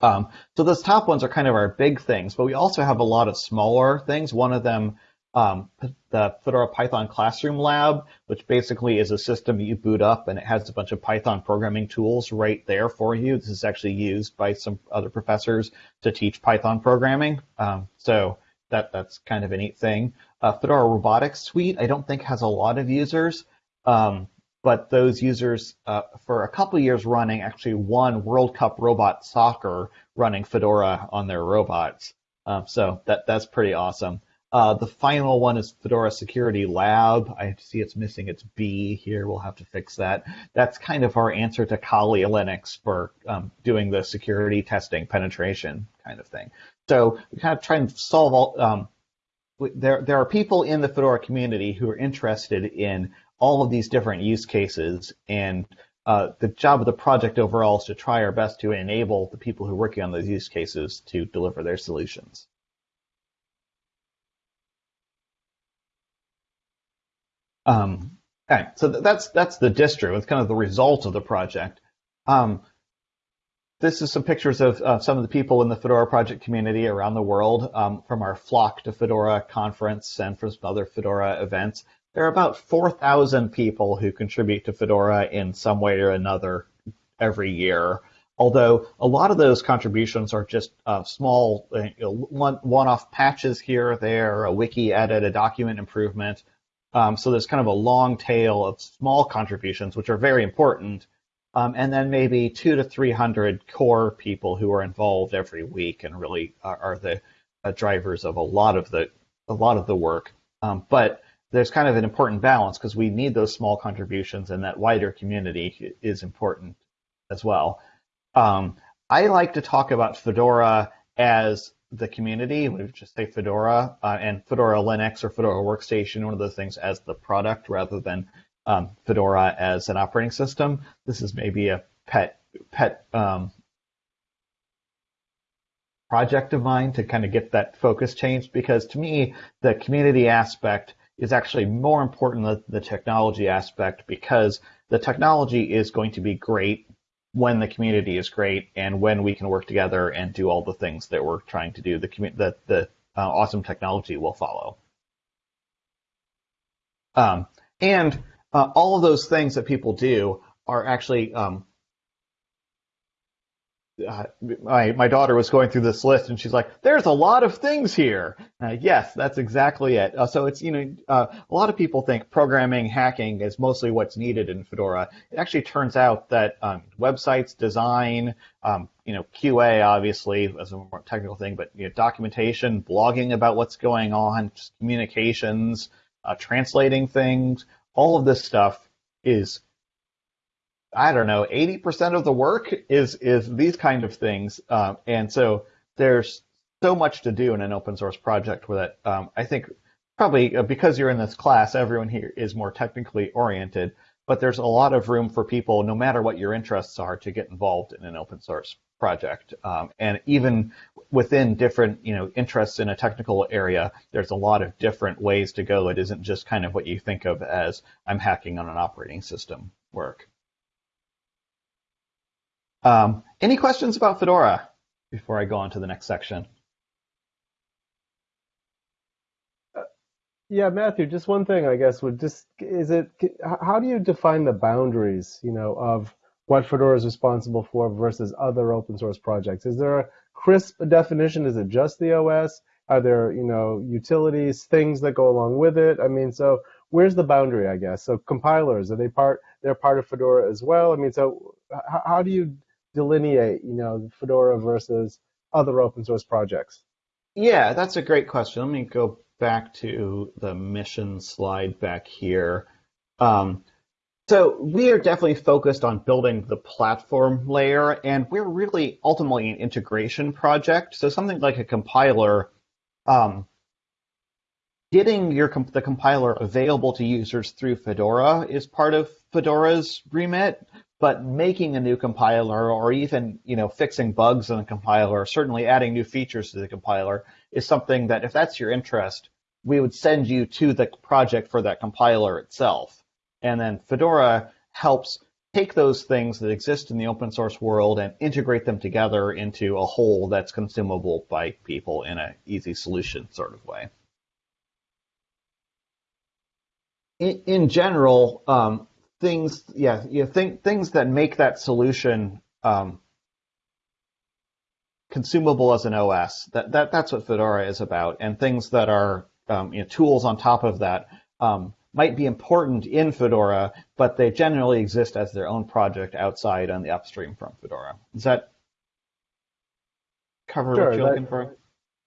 Um, so those top ones are kind of our big things, but we also have a lot of smaller things. One of them, um, the Fedora Python Classroom Lab, which basically is a system you boot up and it has a bunch of Python programming tools right there for you. This is actually used by some other professors to teach Python programming. Um, so that that's kind of a neat thing. Uh, Fedora Robotics Suite, I don't think has a lot of users. Um, but those users uh, for a couple years running actually won World Cup Robot Soccer running Fedora on their robots. Um, so that that's pretty awesome. Uh, the final one is Fedora Security Lab. I see it's missing its B here. We'll have to fix that. That's kind of our answer to Kali Linux for um, doing the security testing penetration kind of thing. So we kind of try and solve all. Um, there, there are people in the Fedora community who are interested in all of these different use cases. And uh, the job of the project overall is to try our best to enable the people who are working on those use cases to deliver their solutions. Um, so that's that's the distro. It's kind of the result of the project. Um, this is some pictures of uh, some of the people in the Fedora project community around the world um, from our Flock to Fedora conference and from some other Fedora events there are about 4,000 people who contribute to Fedora in some way or another every year. Although a lot of those contributions are just uh, small, uh, you know, one-off patches here or there, a wiki edit, a document improvement. Um, so there's kind of a long tail of small contributions, which are very important. um, and then maybe two to 300 core people who are involved every week and really are, are the uh, drivers of a lot of the a lot of the work. Um, but there's kind of an important balance because we need those small contributions, and that wider community is important as well. Um, I like to talk about Fedora as the community. We just say Fedora uh, and Fedora Linux or Fedora Workstation, one of those things as the product rather than um, Fedora as an operating system. This is maybe a pet pet um, project of mine to kind of get that focus changed because to me the community aspect is actually more important than the technology aspect because the technology is going to be great when the community is great and when we can work together and do all the things that we're trying to do. The the, the uh, awesome technology will follow. Um, and uh, all of those things that people do are actually um, my my daughter was going through this list and she's like, "There's a lot of things here." Uh, yes, that's exactly it. Uh, so it's you know uh, a lot of people think programming hacking is mostly what's needed in Fedora. It actually turns out that um, websites design, um, you know QA obviously as a more technical thing, but you know, documentation, blogging about what's going on, communications, uh, translating things, all of this stuff is I don't know, 80% of the work is is these kind of things, um, and so there's so much to do in an open source project with it. Um, I think probably uh, because you're in this class, everyone here is more technically oriented, but there's a lot of room for people, no matter what your interests are, to get involved in an open source project. Um, and even within different, you know, interests in a technical area, there's a lot of different ways to go. It isn't just kind of what you think of as I'm hacking on an operating system work. Um, any questions about Fedora before I go on to the next section? Uh, yeah, Matthew, just one thing, I guess, would just, is it, how do you define the boundaries, you know, of what Fedora is responsible for versus other open source projects? Is there a crisp definition? Is it just the OS? Are there, you know, utilities, things that go along with it? I mean, so where's the boundary, I guess? So compilers, are they part, they're part of Fedora as well? I mean, so how, how do you delineate, you know, Fedora versus other open source projects? Yeah, that's a great question. Let me go back to the mission slide back here. Um, so we are definitely focused on building the platform layer, and we're really ultimately an integration project. So something like a compiler, um, getting your the compiler available to users through Fedora is part of Fedora's remit but making a new compiler or even you know fixing bugs in the compiler, certainly adding new features to the compiler is something that if that's your interest, we would send you to the project for that compiler itself. And then Fedora helps take those things that exist in the open source world and integrate them together into a whole that's consumable by people in an easy solution sort of way. In, in general, um, things, yeah, you think things that make that solution um, consumable as an OS. That, that that's what Fedora is about, and things that are um, you know, tools on top of that um, might be important in Fedora, but they generally exist as their own project outside on the upstream from Fedora. Does that cover sure, what you're looking for?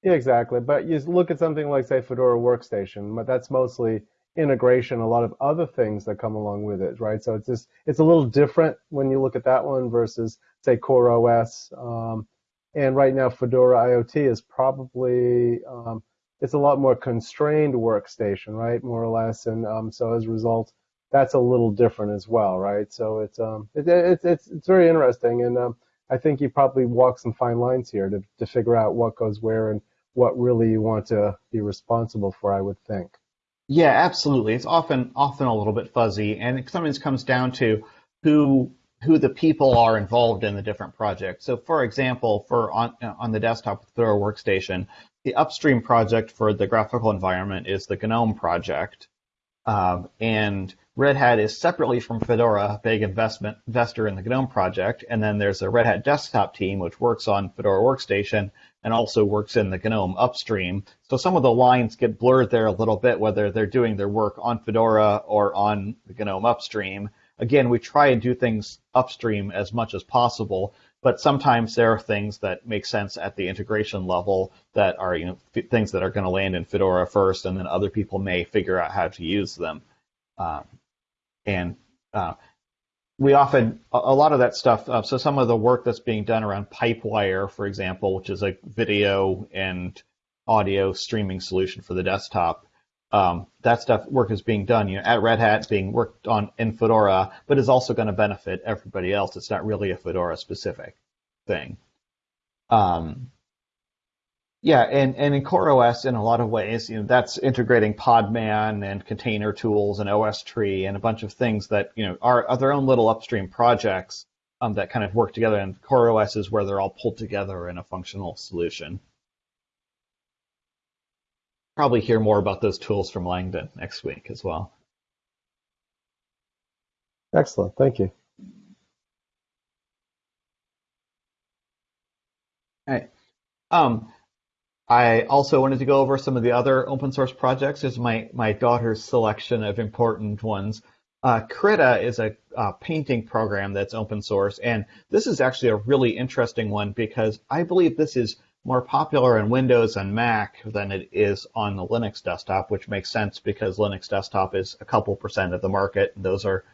Yeah, exactly. But you look at something like, say, Fedora Workstation, but that's mostly integration, a lot of other things that come along with it, right? So it's just it's a little different when you look at that one versus say CoreOS. Um, and right now, Fedora IoT is probably um, it's a lot more constrained workstation, right? More or less, and um, so as a result, that's a little different as well, right? So it's um, it, it, it's it's very interesting, and um, I think you probably walk some fine lines here to to figure out what goes where and what really you want to be responsible for. I would think. Yeah, absolutely. It's often often a little bit fuzzy, and it sometimes comes down to who who the people are involved in the different projects. So, for example, for on on the desktop Fedora Workstation, the upstream project for the graphical environment is the GNOME project, um, and Red Hat is separately from Fedora, a big investment investor in the GNOME project, and then there's a Red Hat desktop team which works on Fedora Workstation, and also works in the GNOME upstream. So some of the lines get blurred there a little bit, whether they're doing their work on Fedora or on the GNOME upstream. again, we try and do things upstream as much as possible, but sometimes there are things that make sense at the integration level that are you know things that are going to land in Fedora first, and then other people may figure out how to use them. Um, and uh, we often a, lot of that stuff. Uh, so some of the work that's being done around Pipewire, for example, which is a video and audio streaming solution for the desktop. Um, that stuff work is being done, you know, at Red Hat, being worked on in Fedora, but is also going to benefit everybody else. It's not really a Fedora specific thing. Um, yeah, and, and in CoreOS, in a lot of ways, you know, that's integrating Podman and container tools and OSTree and a bunch of things that you know are, are their own little upstream projects um, that kind of work together. And CoreOS is where they're all pulled together in a functional solution. Probably hear more about those tools from Langdon next week as well. Excellent. Thank you. All right. Um, I also wanted to go over some of the other open source projects. This is my, my daughter's selection of important ones. Uh, Krita is a, a, painting program that's open source, and this is actually a really interesting one because I believe this is more popular in Windows and Mac than it is on the Linux desktop, which makes sense because Linux desktop is a couple percent of the market, and those are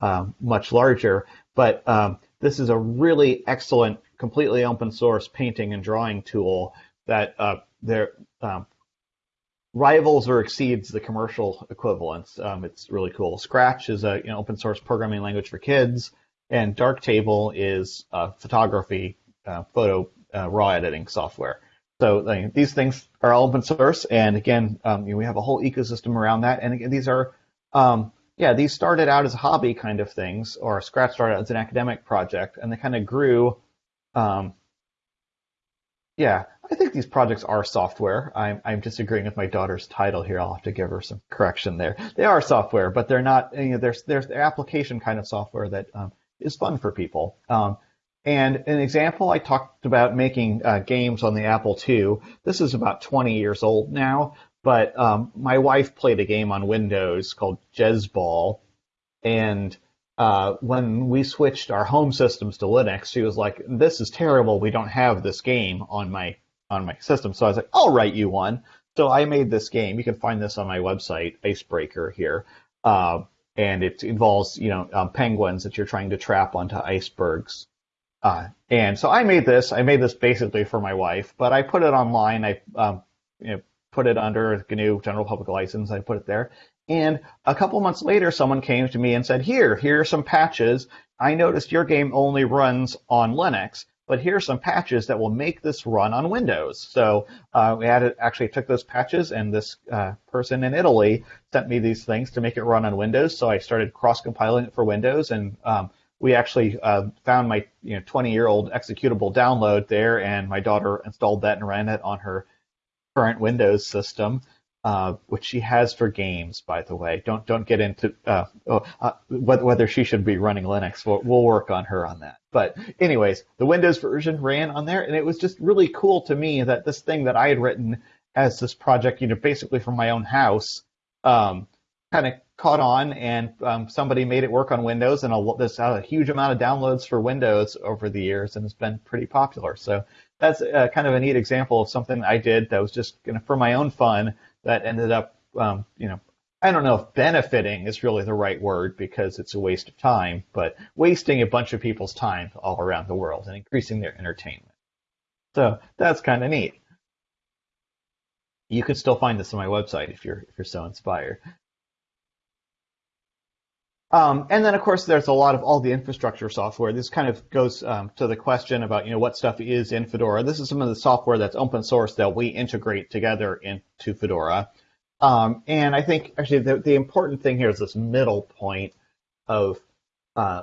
um, much larger. But um, this is a really excellent, completely open source painting and drawing tool that uh, there um, rivals or exceeds the commercial equivalents. Um, it's really cool. Scratch is a you know, open source programming language for kids, and Darktable is photography, uh, photo uh, raw editing software. So these things are all open source, and again, um, you know, we have a whole ecosystem around that. And again, these are, um, yeah, these started out as hobby kind of things, or Scratch started out as an academic project, and they kind of grew. Um, yeah, I think these projects are software. I'm, I'm disagreeing with my daughter's title here. I'll have to give her some correction there. They are software, but they're not. You know, there's there's the application kind of software that um, is fun for people. Um, and an example, I talked about making uh, games on the Apple II. This is about 20 years old now, but um, my wife played a game on Windows called Jezzball, and uh, when we switched our home systems to Linux, she was like, "This is terrible. We don't have this game on my on my system." So I was like, "I'll write you one." So I made this game. You can find this on my website, Icebreaker here, uh, and it involves you know um, penguins that you're trying to trap onto icebergs. Uh, and so I made this. I made this basically for my wife, but I put it online. I um, you know, put it under GNU General Public License. I put it there, and a couple months later, someone came to me and said, Here, here are some patches. I noticed your game only runs on Linux, but here are some patches that will make this run on Windows. So uh, we added, actually took those patches, and this uh, person in Italy sent me these things to make it run on Windows. So I started cross compiling it for Windows, and um, we actually uh, found my you know 20 year old executable download there, and my daughter installed that and ran it on her current Windows system uh, which she has for games, by the way. Don't don't get into uh, oh, uh, whether she should be running Linux. We'll, we'll, work on her on that. But anyways, the Windows version ran on there, and it was just really cool to me that this thing that I had written as this project, you know, basically from my own house, um, kind of caught on, and um, somebody made it work on Windows, and a, there's a huge amount of downloads for Windows over the years, and it's been pretty popular. So that's uh, kind of a neat example of something I did that was just you know, for my own fun that ended up, um, you know, I don't know if benefiting is really the right word because it's a waste of time, but wasting a bunch of people's time all around the world and increasing their entertainment. So that's kind of neat. You can still find this on my website if you're if you're so inspired. Um, and then, of course, there's a lot of all the infrastructure software. This kind of goes um, to the question about, you know, what stuff is in Fedora. This is some of the software that's open source that we integrate together into Fedora. Um, and I think actually the, the, important thing here is this middle point of, uh,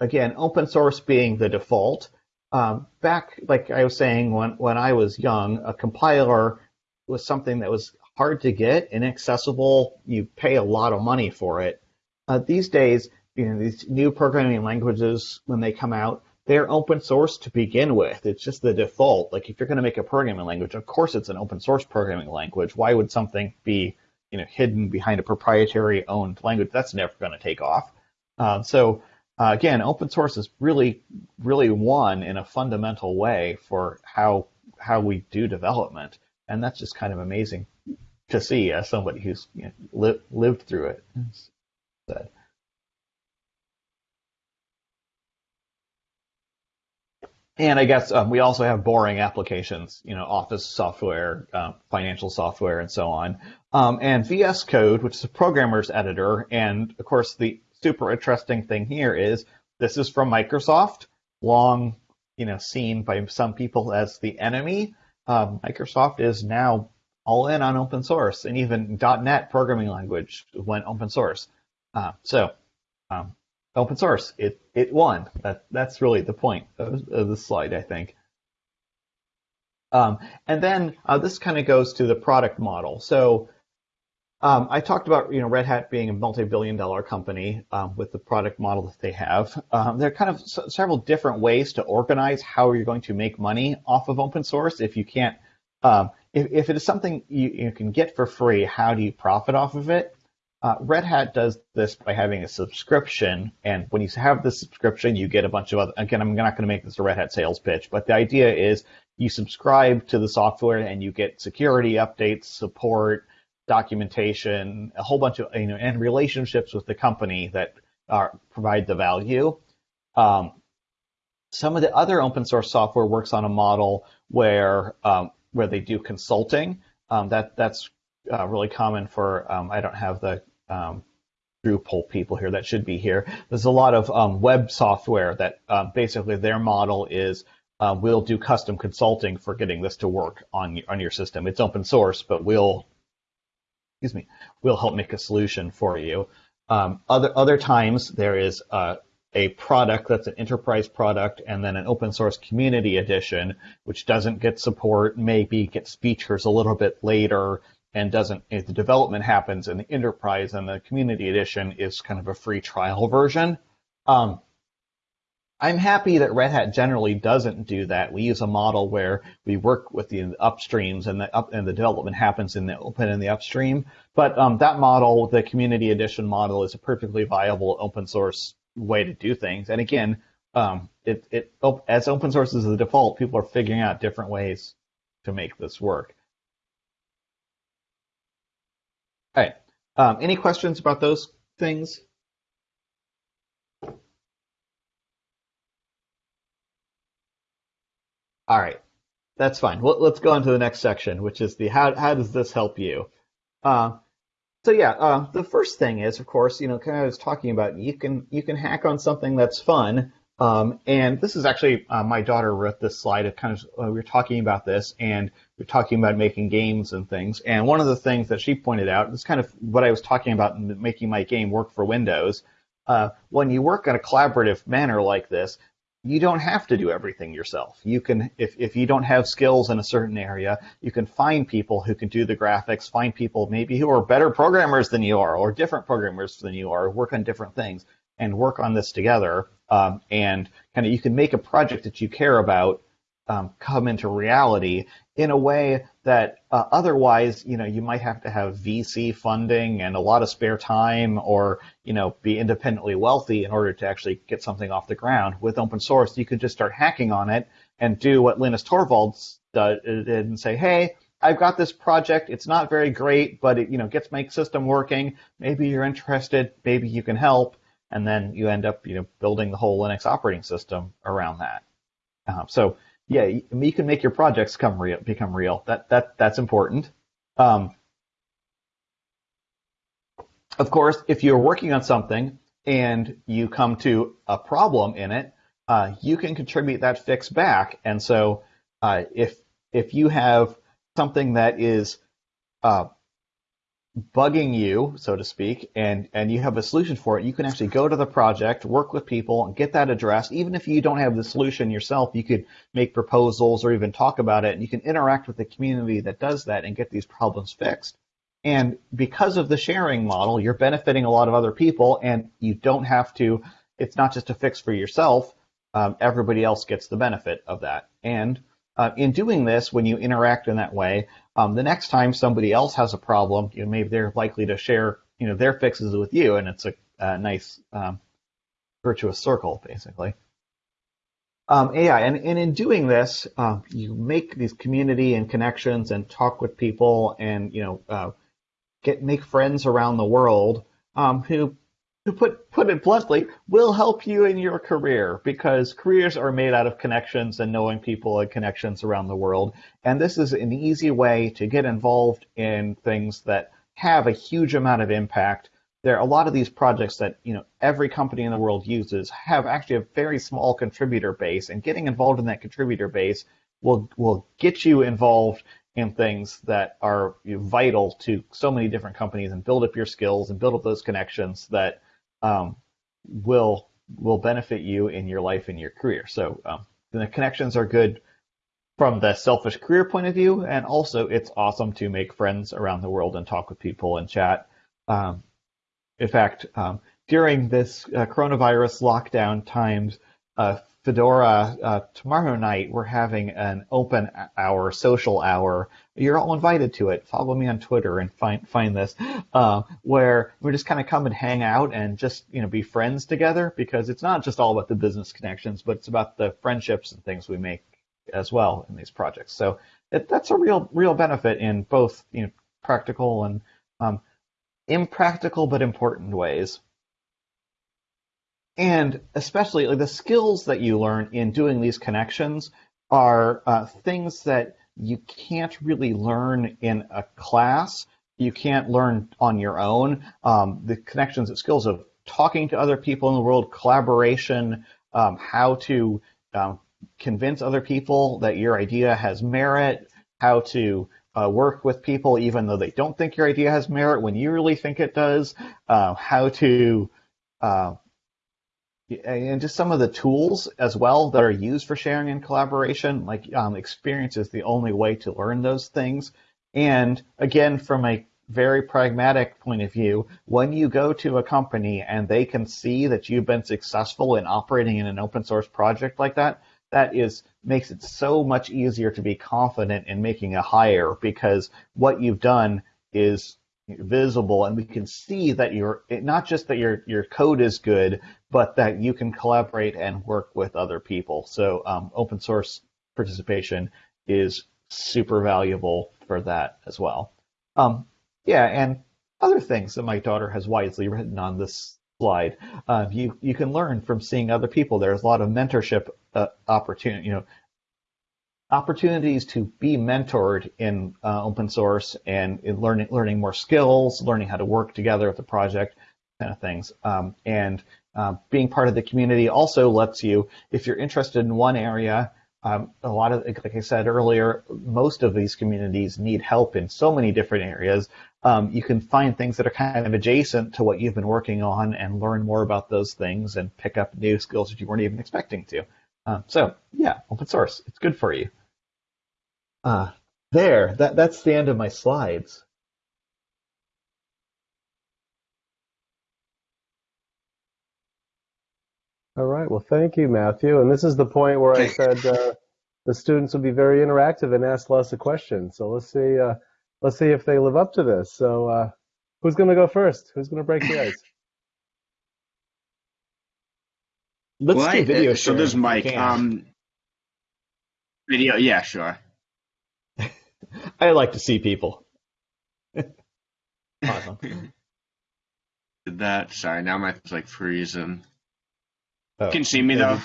again, open source being the default. Um, back, like I was saying, when, when I was young, a compiler was something that was hard to get, inaccessible. You pay a lot of money for it these days, you know, these new programming languages, when they come out, they're open source to begin with. It's just the default. Like if you're going to make a programming language, of course it's an open source programming language. Why would something be, you know, hidden behind a proprietary owned language? That's never going to take off. Uh, so uh, again, open source is really, really one in a fundamental way for how how we do development, and that's just kind of amazing to see as somebody who's you know, li- lived through it. Said. And I guess um, we also have boring applications, you know, office software, uh, financial software, and so on. Um, and VS Code, which is a programmer's editor, and of course the super interesting thing here is this is from Microsoft, long, you know, seen by some people as the enemy. Um, Microsoft is now all in on open source, and even .NET programming language went open source. Uh, so um, open source. It it won. That that's really the point of, of this slide, I think. Um, and then uh, this kind of goes to the product model. So um, I talked about you know Red Hat being a multi-billion-dollar company um, with the product model that they have. Um, there are kind of several different ways to organize how you're going to make money off of open source. If you can't, um, if, if it is something you, you can get for free, how do you profit off of it? Uh, Red Hat does this by having a subscription, and when you have the subscription, you get a bunch of other. Again, I'm not going to make this a Red Hat sales pitch, but the idea is you subscribe to the software and you get security updates, support, documentation, a whole bunch of you know, and relationships with the company that are, provide the value. Um, some of the other open source software works on a model where um, where they do consulting. Um, that that's uh, really common for. Um, I don't have the um, Drupal people here that should be here. There's a lot of um, web software that uh, basically their model is uh, we'll do custom consulting for getting this to work on your on your system. It's open source, but we'll excuse me, we'll help make a solution for you. Um, other other times there is uh, a product that's an enterprise product and then an open source community edition, which doesn't get support, maybe gets features a little bit later, and doesn't if the development happens in the enterprise and the community edition is kind of a free trial version. Um, I'm happy that Red Hat generally doesn't do that. We use a model where we work with the upstreams and the up and the development happens in the open and the upstream. But um, that model, the community edition model, is a perfectly viable open source way to do things. And again, um, it, it as open source is the default, people are figuring out different ways to make this work. All right. Um, any questions about those things? All right. That's fine. Well, let's go on to the next section, which is the how, how does this help you? Uh, so yeah, uh, the first thing is, of course, you know, kind of I was talking about, you can you can hack on something that's fun. Um, and this is actually uh, my daughter wrote this slide. It kind of uh, we were talking about this, and we are talking about making games and things. And one of the things that she pointed out is kind of what I was talking about in making my game work for Windows. Uh, when you work in a collaborative manner like this, you don't have to do everything yourself. You can, if, if you don't have skills in a certain area, you can find people who can do the graphics, find people maybe who are better programmers than you are, or different programmers than you are, work on different things, and work on this together. Um, and kind of, you can make a project that you care about um, come into reality in a way that uh, otherwise, you know, you might have to have VC funding and a lot of spare time, or you know, be independently wealthy in order to actually get something off the ground. With open source, you could just start hacking on it and do what Linus Torvalds did and say, "Hey, I've got this project. It's not very great, but it, you know, gets my system working. Maybe you're interested. Maybe you can help." And then you end up, you know, building the whole Linux operating system around that. Uh, so yeah, you can make your projects come real, become real. That that that's important. Um, of course, if you're working on something and you come to a problem in it, uh, you can contribute that fix back. And so, uh, if if you have something that is uh, bugging you, so to speak, and, and you have a solution for it, you can actually go to the project, work with people, and get that addressed. Even if you don't have the solution yourself, you could make proposals or even talk about it, and you can interact with the community that does that and get these problems fixed. And because of the sharing model, you're benefiting a lot of other people, and you don't have to, it's not just a fix for yourself, um, everybody else gets the benefit of that. And uh, in doing this, when you interact in that way, um, the next time somebody else has a problem, you know, maybe they're likely to share, you know, their fixes with you, and it's a, a nice um, virtuous circle, basically. Um, yeah, and, and in doing this, uh, you make these community and connections and talk with people and you know uh, get make friends around the world um, who to put put it bluntly, will help you in your career because careers are made out of connections and knowing people and connections around the world. And this is an easy way to get involved in things that have a huge amount of impact. There are a lot of these projects that you know every company in the world uses have actually a very small contributor base, and getting involved in that contributor base will will get you involved in things that are vital to so many different companies and build up your skills and build up those connections that um, will will benefit you in your life and your career. So um, the connections are good from the selfish career point of view, and also it's awesome to make friends around the world and talk with people and chat. Um, in fact, um, during this uh, coronavirus lockdown times, uh, Fedora, uh, tomorrow night we're having an open hour, social hour. You're all invited to it. Follow me on Twitter and find find this, uh, where we just kind of come and hang out and just you know be friends together because it's not just all about the business connections, but it's about the friendships and things we make as well in these projects. So it, that's a real real benefit in both you know practical and um, impractical but important ways and especially like, the skills that you learn in doing these connections are uh, things that you can't really learn in a class. You can't learn on your own. Um, the connections and skills of talking to other people in the world, collaboration, um, how to um, convince other people that your idea has merit, how to uh, work with people even though they don't think your idea has merit when you really think it does, uh, how to uh, and just some of the tools as well that are used for sharing and collaboration. Like um, experience is the only way to learn those things. And again, from a very pragmatic point of view, when you go to a company and they can see that you've been successful in operating in an open source project like that, that is makes it so much easier to be confident in making a hire because what you've done is visible and we can see that you're not just that your your code is good but that you can collaborate and work with other people. So um, open source participation is super valuable for that as well. Um, yeah and other things that my daughter has wisely written on this slide. Uh, you you can learn from seeing other people. There's a lot of mentorship uh, opportunity you know opportunities to be mentored in uh, open source and in learning learning more skills, learning how to work together with the project, kind of things. Um, and uh, being part of the community also lets you, if you're interested in one area, um, a lot of, like I said earlier, most of these communities need help in so many different areas. Um, you can find things that are kind of adjacent to what you've been working on and learn more about those things and pick up new skills that you weren't even expecting to. Um, so yeah, open source, it's good for you. Uh, there, that, that's the end of my slides. All right. Well, thank you, Matthew. And this is the point where I said uh, the students will be very interactive and ask lots of questions. So let's see. Uh, let's see if they live up to this. So uh, who's going to go first? Who's going to break the ice? Let's well, do video. I, so there's Mike. Um, video. Yeah, sure. [laughs] I like to see people. [laughs] awesome. Did that? Sorry, now my phone's like freezing. Oh, can see me though?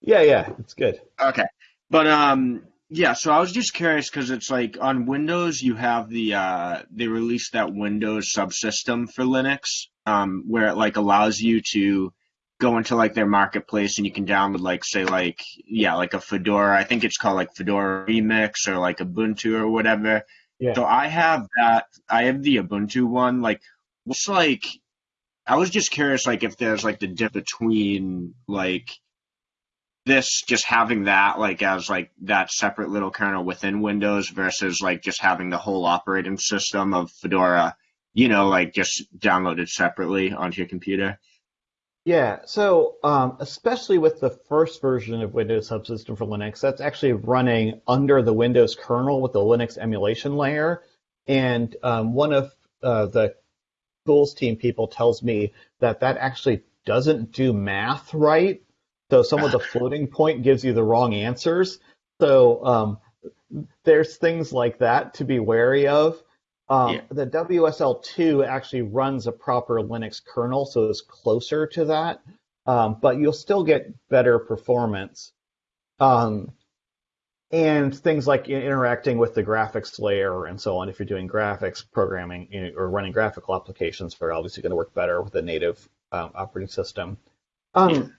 Yeah, yeah, it's good. Okay, but um, yeah. So I was just curious because it's like on Windows you have the uh, they released that Windows subsystem for Linux, um, where it like allows you to go into like their marketplace and you can download like say like yeah like a Fedora I think it's called like Fedora Remix or like Ubuntu or whatever. Yeah. So I have that I have the Ubuntu one like what's like I was just curious like if there's like the dip between like this just having that like as like that separate little kernel within Windows versus like just having the whole operating system of Fedora you know like just downloaded separately onto your computer. Yeah, so um, especially with the first version of Windows Subsystem for Linux, that's actually running under the Windows kernel with the Linux emulation layer. And um, one of uh, the tools team people tells me that that actually doesn't do math right. So some of the [laughs] floating point gives you the wrong answers. So um, there's things like that to be wary of. Um, yeah. The WSL2 actually runs a proper Linux kernel, so it's closer to that, um, but you'll still get better performance. Um, and things like interacting with the graphics layer and so on. If you're doing graphics programming you know, or running graphical applications, they're obviously going to work better with a native um, operating system. Um,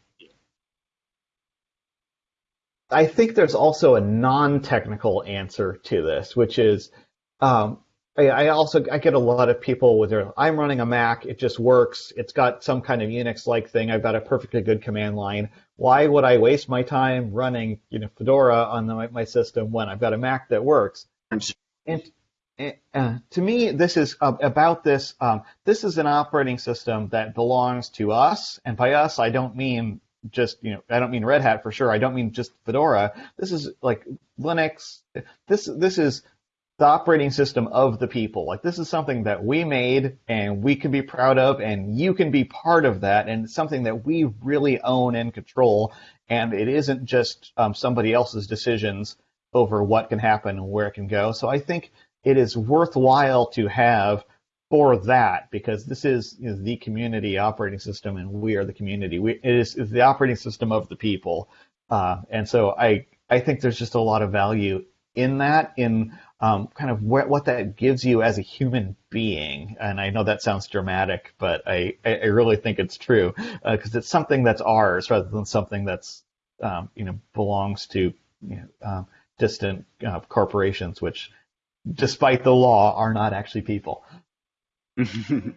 I think there's also a non-technical answer to this, which is um, I, I, also I get a lot of people with their I'm running a Mac, it just works, it's got some kind of Unix-like thing, I've got a perfectly good command line. Why would I waste my time running you know Fedora on the, my system when I've got a Mac that works? And, and uh, to me, this is uh, about this. Um, this is an operating system that belongs to us, and by us, I don't mean just you know I don't mean Red Hat for sure. I don't mean just Fedora. This is like Linux. This this is the operating system of the people. Like this is something that we made and we can be proud of, and you can be part of that, and something that we really own and control. And it isn't just um, somebody else's decisions over what can happen and where it can go. So I think it is worthwhile to have for that because this is, is the community operating system and we are the community. We, it is, is the operating system of the people. Uh, and so I, I think there's just a lot of value in that, in um, kind of what, what that gives you as a human being. And I know that sounds dramatic, but I, I really think it's true because uh, it's something that's ours rather than something that's, um, you know, belongs to you know, um, distant uh, corporations, which, despite the law, are not actually people. [laughs] no,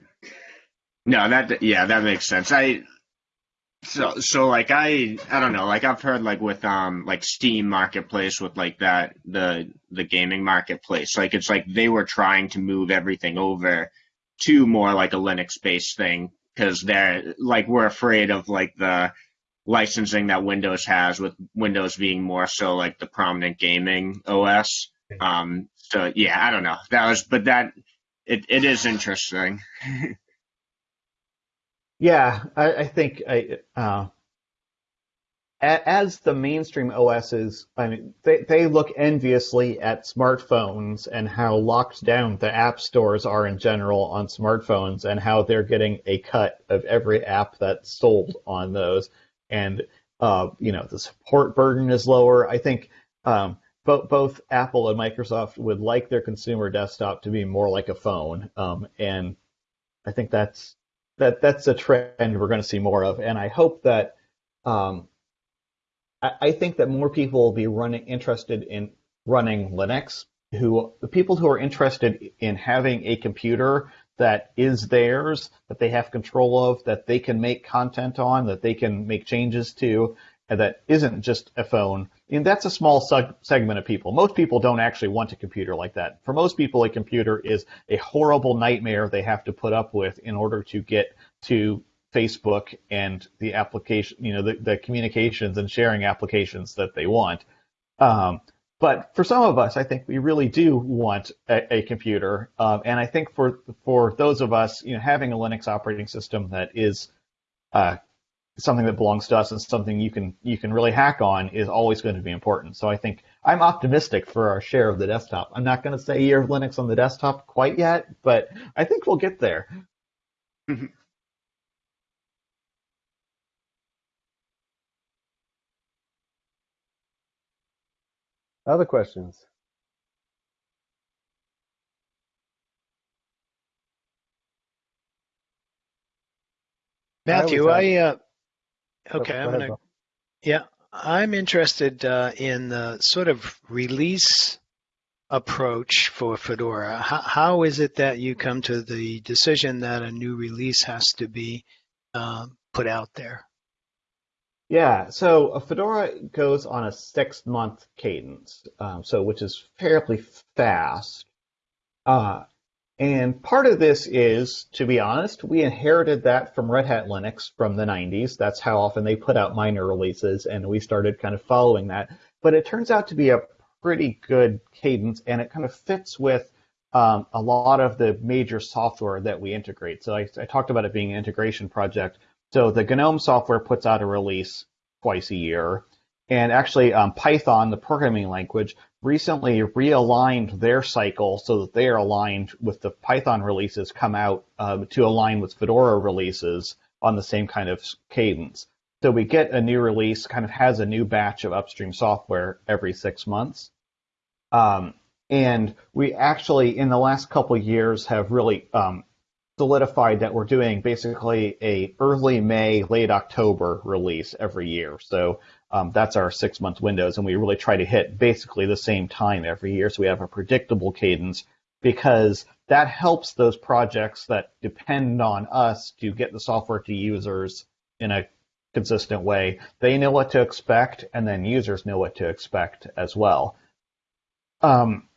that yeah, that makes sense. I so so like I I don't know, like I've heard like with um like Steam Marketplace with like that the the gaming marketplace, like it's like they were trying to move everything over to more like a Linux based thing because they're like we're afraid of like the licensing that Windows has with Windows being more so like the prominent gaming OS. Um so yeah, I don't know. That was but that it, it is interesting. [laughs] yeah, I, I think I, uh, as the mainstream OSs, I mean, they, they look enviously at smartphones and how locked down the app stores are in general on smartphones and how they're getting a cut of every app that's sold on those. And, uh, you know, the support burden is lower. I think um, both both Apple and Microsoft would like their consumer desktop to be more like a phone, um, and I think that's that that's a trend we're going to see more of. And I hope that um, I, I, think that more people will be running interested in running Linux. Who the people who are interested in having a computer that is theirs, that they have control of, that they can make content on, that they can make changes to, and that isn't just a phone and that's a small seg- segment of people. Most people don't actually want a computer like that. For most people, a computer is a horrible nightmare they have to put up with in order to get to Facebook and the application, you know, the, the communications and sharing applications that they want. Um, but for some of us, I think we really do want a, a computer, um, and I think for for those of us, you know, having a Linux operating system that is uh, something that belongs to us and something you can you can really hack on is always going to be important. So I think I'm optimistic for our share of the desktop. I'm not going to say year of Linux on the desktop quite yet, but I think we'll get there. Other questions? Matthew, I, uh, Okay, I'm gonna. Yeah, I'm interested uh, in the sort of release approach for Fedora. How, how is it that you come to the decision that a new release has to be uh, put out there? Yeah, so a Fedora goes on a six month cadence, um, so which is fairly fast. Uh, and part of this is, to be honest, we inherited that from Red Hat Linux from the 90s. That's how often they put out minor releases, and we started kind of following that. But it turns out to be a pretty good cadence, and it kind of fits with um, a lot of the major software that we integrate. So I, I, talked about it being an integration project. So the GNOME software puts out a release twice a year. And actually, um, Python, the programming language, recently realigned their cycle so that they are aligned with the Python releases come out um, to align with Fedora releases on the same kind of cadence. So we get a new release, kind of has a new batch of upstream software every six months. Um, and we actually, in the last couple years, have really um, solidified that we're doing basically a early May, late October release every year. So um, that's our six month windows, and we really try to hit basically the same time every year. So we have a predictable cadence because that helps those projects that depend on us to get the software to users in a consistent way. They know what to expect, and then users know what to expect as well. Um,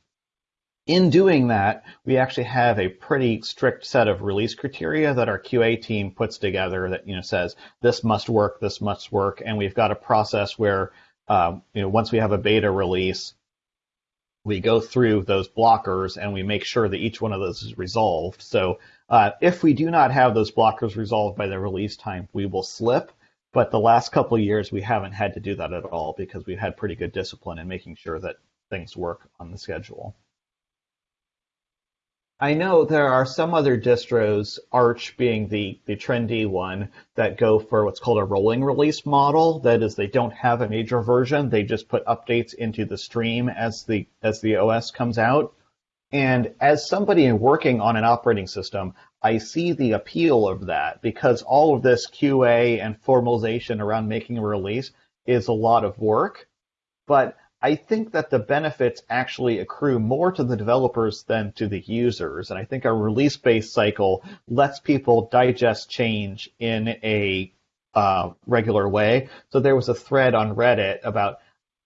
in doing that, we actually have a pretty strict set of release criteria that our QA team puts together that you know says this must work, this must work, and we've got a process where um, you know once we have a beta release, we go through those blockers and we make sure that each one of those is resolved. So uh, if we do not have those blockers resolved by the release time, we will slip. But the last couple years, we haven't had to do that at all because we've had pretty good discipline in making sure that things work on the schedule. I know there are some other distros, Arch being the, the trendy one, that go for what's called a rolling release model. That is, they don't have a major version; they just put updates into the stream as the as the OS comes out. And as somebody working on an operating system, I see the appeal of that because all of this QA and formalization around making a release is a lot of work. But I think that the benefits actually accrue more to the developers than to the users. And I think our release based cycle lets people digest change in a uh, regular way. So there was a thread on Reddit about,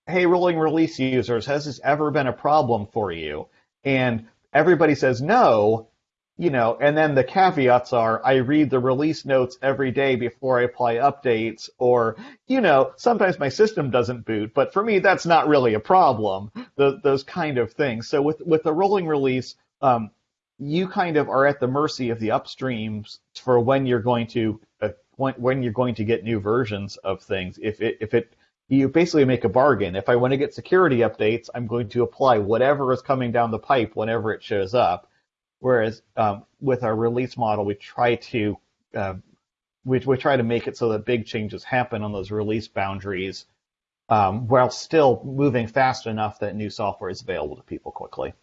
hey, rolling release users, has this ever been a problem for you? And everybody says no, you know, and then the caveats are I read the release notes every day before I apply updates, or, you know, sometimes my system doesn't boot, but for me, that's not really a problem, the, those kind of things. So with, with the rolling release, um, you kind of are at the mercy of the upstreams for when you're going to, uh, when, when you're going to get new versions of things. If it, if it, you basically make a bargain. If I want to get security updates, I'm going to apply whatever is coming down the pipe whenever it shows up. Whereas um, with our release model, we try to uh, we, we try to make it so that big changes happen on those release boundaries, um, while still moving fast enough that new software is available to people quickly.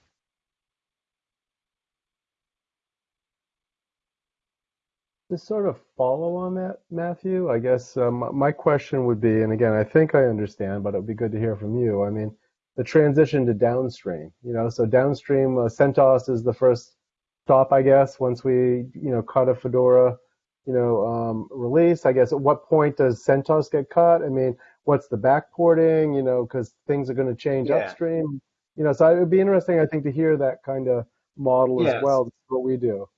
To sort of follow on that, Matthew, I guess um, my question would be, and again, I think I understand, but it would be good to hear from you. I mean, the transition to downstream, you know, so downstream, uh, CentOS is the first stop, I guess, once we, you know, cut a Fedora, you know, um, release. I guess at what point does CentOS get cut? I mean, what's the backporting? You know, because things are going to change Yeah. upstream. You know, so it would be interesting, I think, to hear that kind of model Yes. as well. What we do.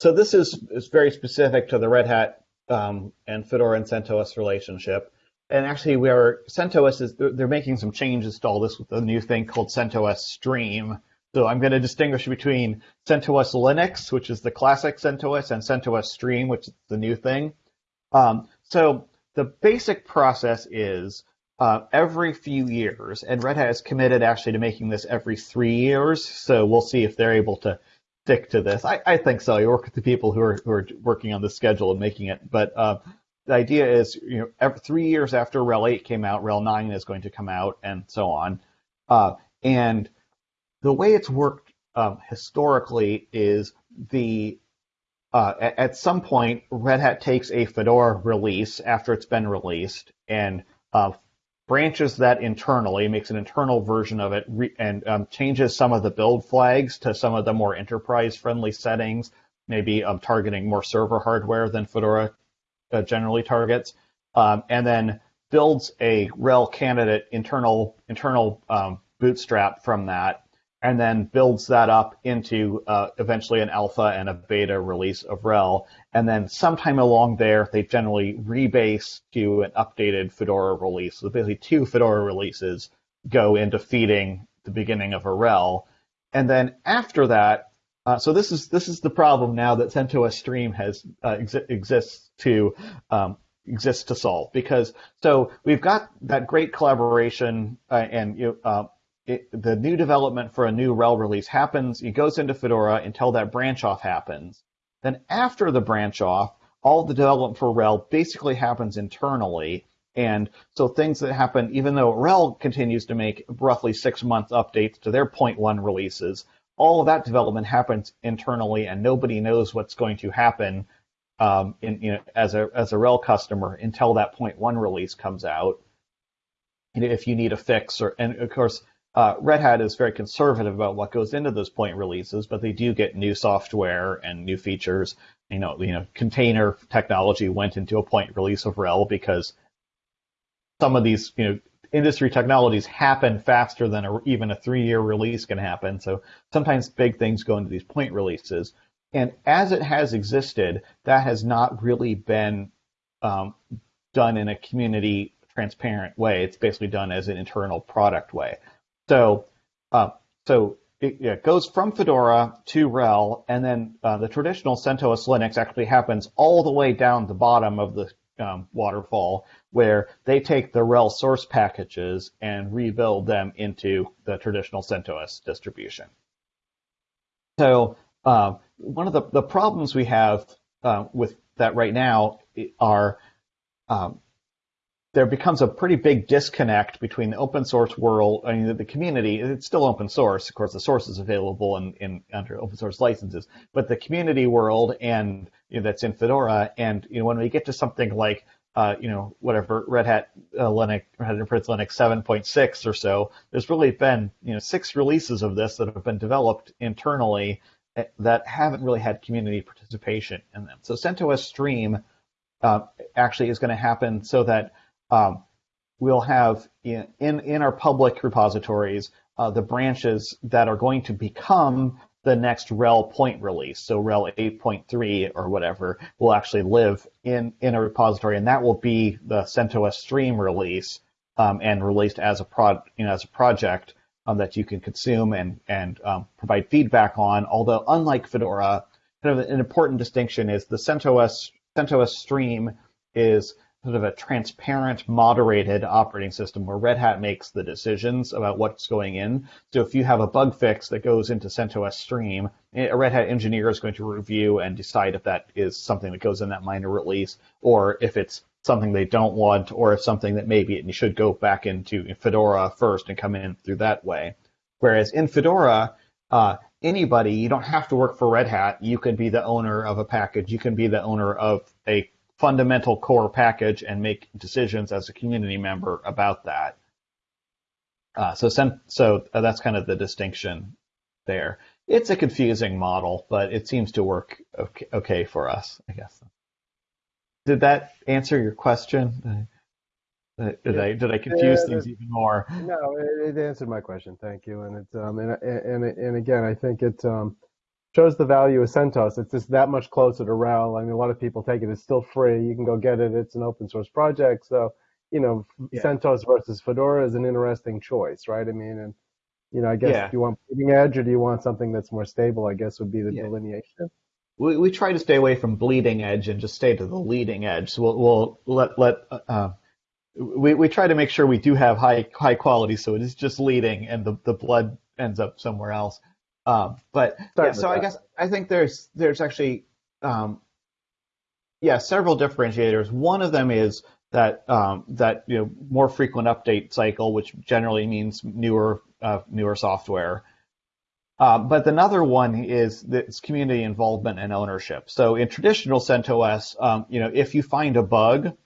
So this is, is very specific to the Red Hat um, and Fedora and CentOS relationship. And actually, we are CentOS is they're they're making some changes to all this with a new thing called CentOS Stream. So I'm going to distinguish between CentOS Linux, which is the classic CentOS, and CentOS Stream, which is the new thing. Um, so the basic process is uh, every few years, and Red Hat is committed actually to making this every three years. So we'll see if they're able to stick to this. I, I think so. You work with the people who are who are working on the schedule and making it. But uh, the idea is, you know, every three years after RHEL 8 came out, RHEL 9 is going to come out, and so on. Uh, and the way it's worked um, historically is the uh, at, some point Red Hat takes a Fedora release after it's been released and uh, branches that internally, makes an internal version of it, and um, changes some of the build flags to some of the more enterprise-friendly settings, maybe um, targeting more server hardware than Fedora uh, generally targets, um, and then builds a RHEL candidate internal internal um, bootstrap from that, and then builds that up into uh, eventually an alpha and a beta release of RHEL. And then sometime along there, they generally rebase to an updated Fedora release. So basically, two Fedora releases go into feeding the beginning of a RHEL. And then after that, Uh, so this is this is the problem now that CentOS Stream has uh, exi- exists to um, exists to solve because so we've got that great collaboration uh, and you uh, it, the new development for a new RHEL release happens. It goes into Fedora until that branch off happens. Then after the branch off, all the development for RHEL basically happens internally. And so things that happen, even though RHEL continues to make roughly six month updates to their point one releases, all of that development happens internally, and nobody knows what's going to happen um, in, you know, as a as a RHEL customer until that point one release comes out. if you need a fix, or and of course, uh, Red Hat is very conservative about what goes into those point releases, but they do get new software and new features. You know, you know, container technology went into a point release of RHEL because some of these, you know, industry technologies happen faster than a, even a three-year release can happen. So sometimes big things go into these point releases. And as it has existed, that has not really been um, done in a community transparent way. It's basically done as an internal product way. So, uh, so it, it, goes from Fedora to RHEL, and then uh, the traditional CentOS Linux actually happens all the way down the bottom of the um, waterfall, where they take the RHEL source packages and rebuild them into the traditional CentOS distribution. So uh, one of the, the problems we have uh, with that right now are um, there becomes a pretty big disconnect between the open source world, I mean, the community, it's still open source. Of course, the source is available in, in under open source licenses, but the community world and you know, that's in Fedora. And, you know, when we get to something like, uh, you know, whatever Red Hat uh, Linux, Red Hat Enterprise Linux 7.6 or so, there's really been, you know, six releases of this that have been developed internally eh, that haven't really had community participation in them. So CentOS Stream uh, actually is going to happen so that um, we'll have in, in, in our public repositories uh, the branches that are going to become the next RHEL point release. So RHEL 8.3 or whatever will actually live in, in a repository, and that will be the CentOS Stream release um, and released as a prod, you know, as a project um, that you can consume and and um, provide feedback on. Although unlike Fedora, kind of an important distinction is the CentOS CentOS Stream is sort of a transparent, moderated operating system where Red Hat makes the decisions about what's going in. So if you have a bug fix that goes into CentOS Stream, a Red Hat engineer is going to review and decide if that is something that goes in that minor release, or if it's something they don't want, or if something that maybe it should go back into Fedora first and come in through that way. Whereas in Fedora, uh, anybody, you don't have to work for Red Hat. You can be the owner of a package. You can be the owner of a fundamental core package and make decisions as a community member about that. Uh, so, so uh, that's kind of the distinction there. It's a confusing model, but it seems to work okay, okay for us, I guess. Did that answer your question? Did I did I confuse things even more? No, it, it, answered my question. Thank you. And it's um and and and again, I think it um shows the value of CentOS. It's just that much closer to RHEL. I mean, a lot of people take it. It's still free. You can go get it. It's an open source project. So, you know, yeah. CentOS versus Fedora is an interesting choice, right? I mean, and you know, I guess yeah. do you want bleeding edge or do you want something that's more stable? I guess would be the yeah. delineation. We, we try to stay away from bleeding edge and just stay to the leading edge. So we'll, we'll let let uh, we we try to make sure we do have high high quality, so it is just leading, and the the blood ends up somewhere else. Um, but yeah, so I guess I think there's there's actually um, yeah several differentiators. One of them is that um, that you know more frequent update cycle, which generally means newer uh, newer software. Uh, but another one is this community involvement and ownership. So in traditional CentOS, um, you know, if you find a bug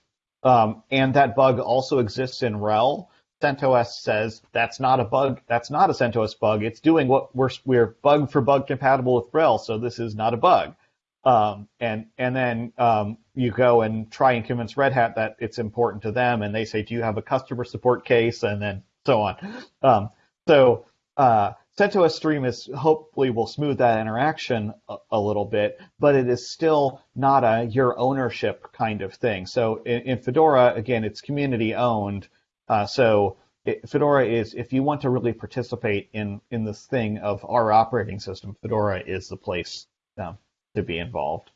um, and that bug also exists in RHEL, CentOS says that's not a bug. That's not a CentOS bug. It's doing what we're we're bug for bug compatible with RHEL, so this is not a bug. Um, and and then um, you go and try and convince Red Hat that it's important to them, and they say, do you have a customer support case, and then so on. Um, so uh, CentOS Stream is hopefully will smooth that interaction a, a, little bit, but it is still not a your ownership kind of thing. So in, in Fedora, again, it's community owned. Uh, so it, Fedora is if you want to really participate in in this thing of our operating system, Fedora is the place um, to be involved.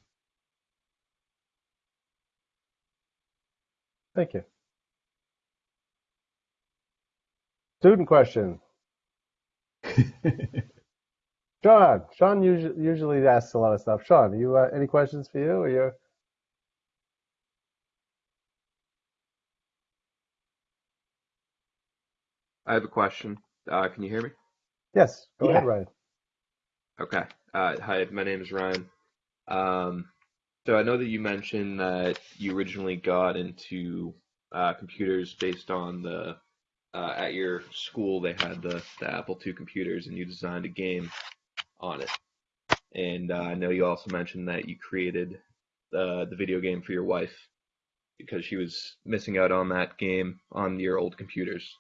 Thank you. Student question. [laughs] Sean, Sean usually, usually asks a lot of stuff. Sean, you uh, any questions for you? Or you I have a question. Uh, can you hear me? Yes, go Yeah. ahead, Ryan. Okay. Uh, hi, my name is Ryan. Um, so I know that you mentioned that you originally got into uh, computers based on the uh, at your school they had the, the Apple II computers and you designed a game on it. And uh, I know you also mentioned that you created the the video game for your wife because she was missing out on that game on your old computers.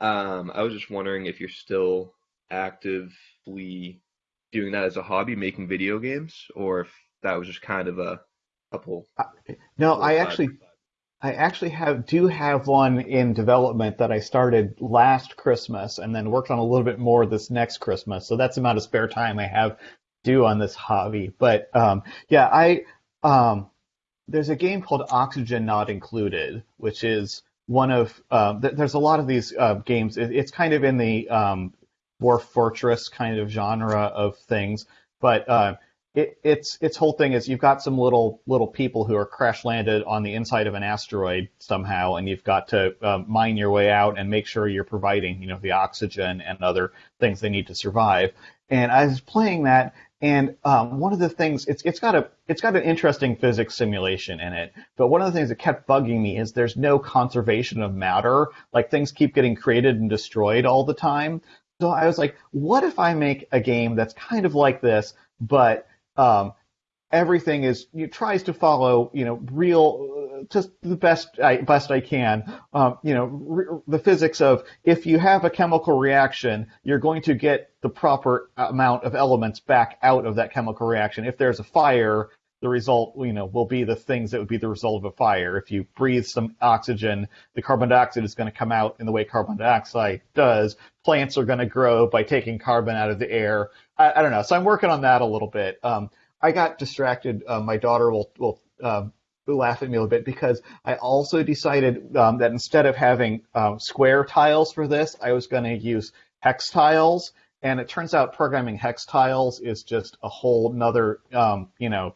Um, I was just wondering if you're still actively doing that as a hobby, making video games, or if that was just kind of a couple. No, little I actually I actually have do have one in development that I started last Christmas and then worked on a little bit more this next Christmas. So that's the amount of spare time I have do on this hobby. But um, yeah, I um, there's a game called Oxygen Not Included, which is one of um, th- there's a lot of these uh, games. It, it's kind of in the um, Fortress kind of genre of things, but uh, it, its its whole thing is you've got some little little people who are crash landed on the inside of an asteroid somehow, and you've got to um, mine your way out and make sure you're providing you know the oxygen and other things they need to survive. And I was playing that, and um, one of the things it's it's got a it's got an interesting physics simulation in it. But one of the things that kept bugging me is there's no conservation of matter. Like things keep getting created and destroyed all the time. So I was like, what if I make a game that's kind of like this, but um, everything is you tries to follow you know real just the best I best I can. Um, you know re- the physics of if you have a chemical reaction you're going to get the proper amount of elements back out of that chemical reaction. If there's a fire the result you know will be the things that would be the result of a fire. If you breathe some oxygen the carbon dioxide is going to come out in the way carbon dioxide does. Plants are going to grow by taking carbon out of the air. I, I don't know. So I'm working on that a little bit. Um, I got distracted. Uh, my daughter will will um, laugh at me a little bit because I also decided um, that instead of having um, square tiles for this, I was going to use hex tiles. And it turns out programming hex tiles is just a whole nother, um, you know,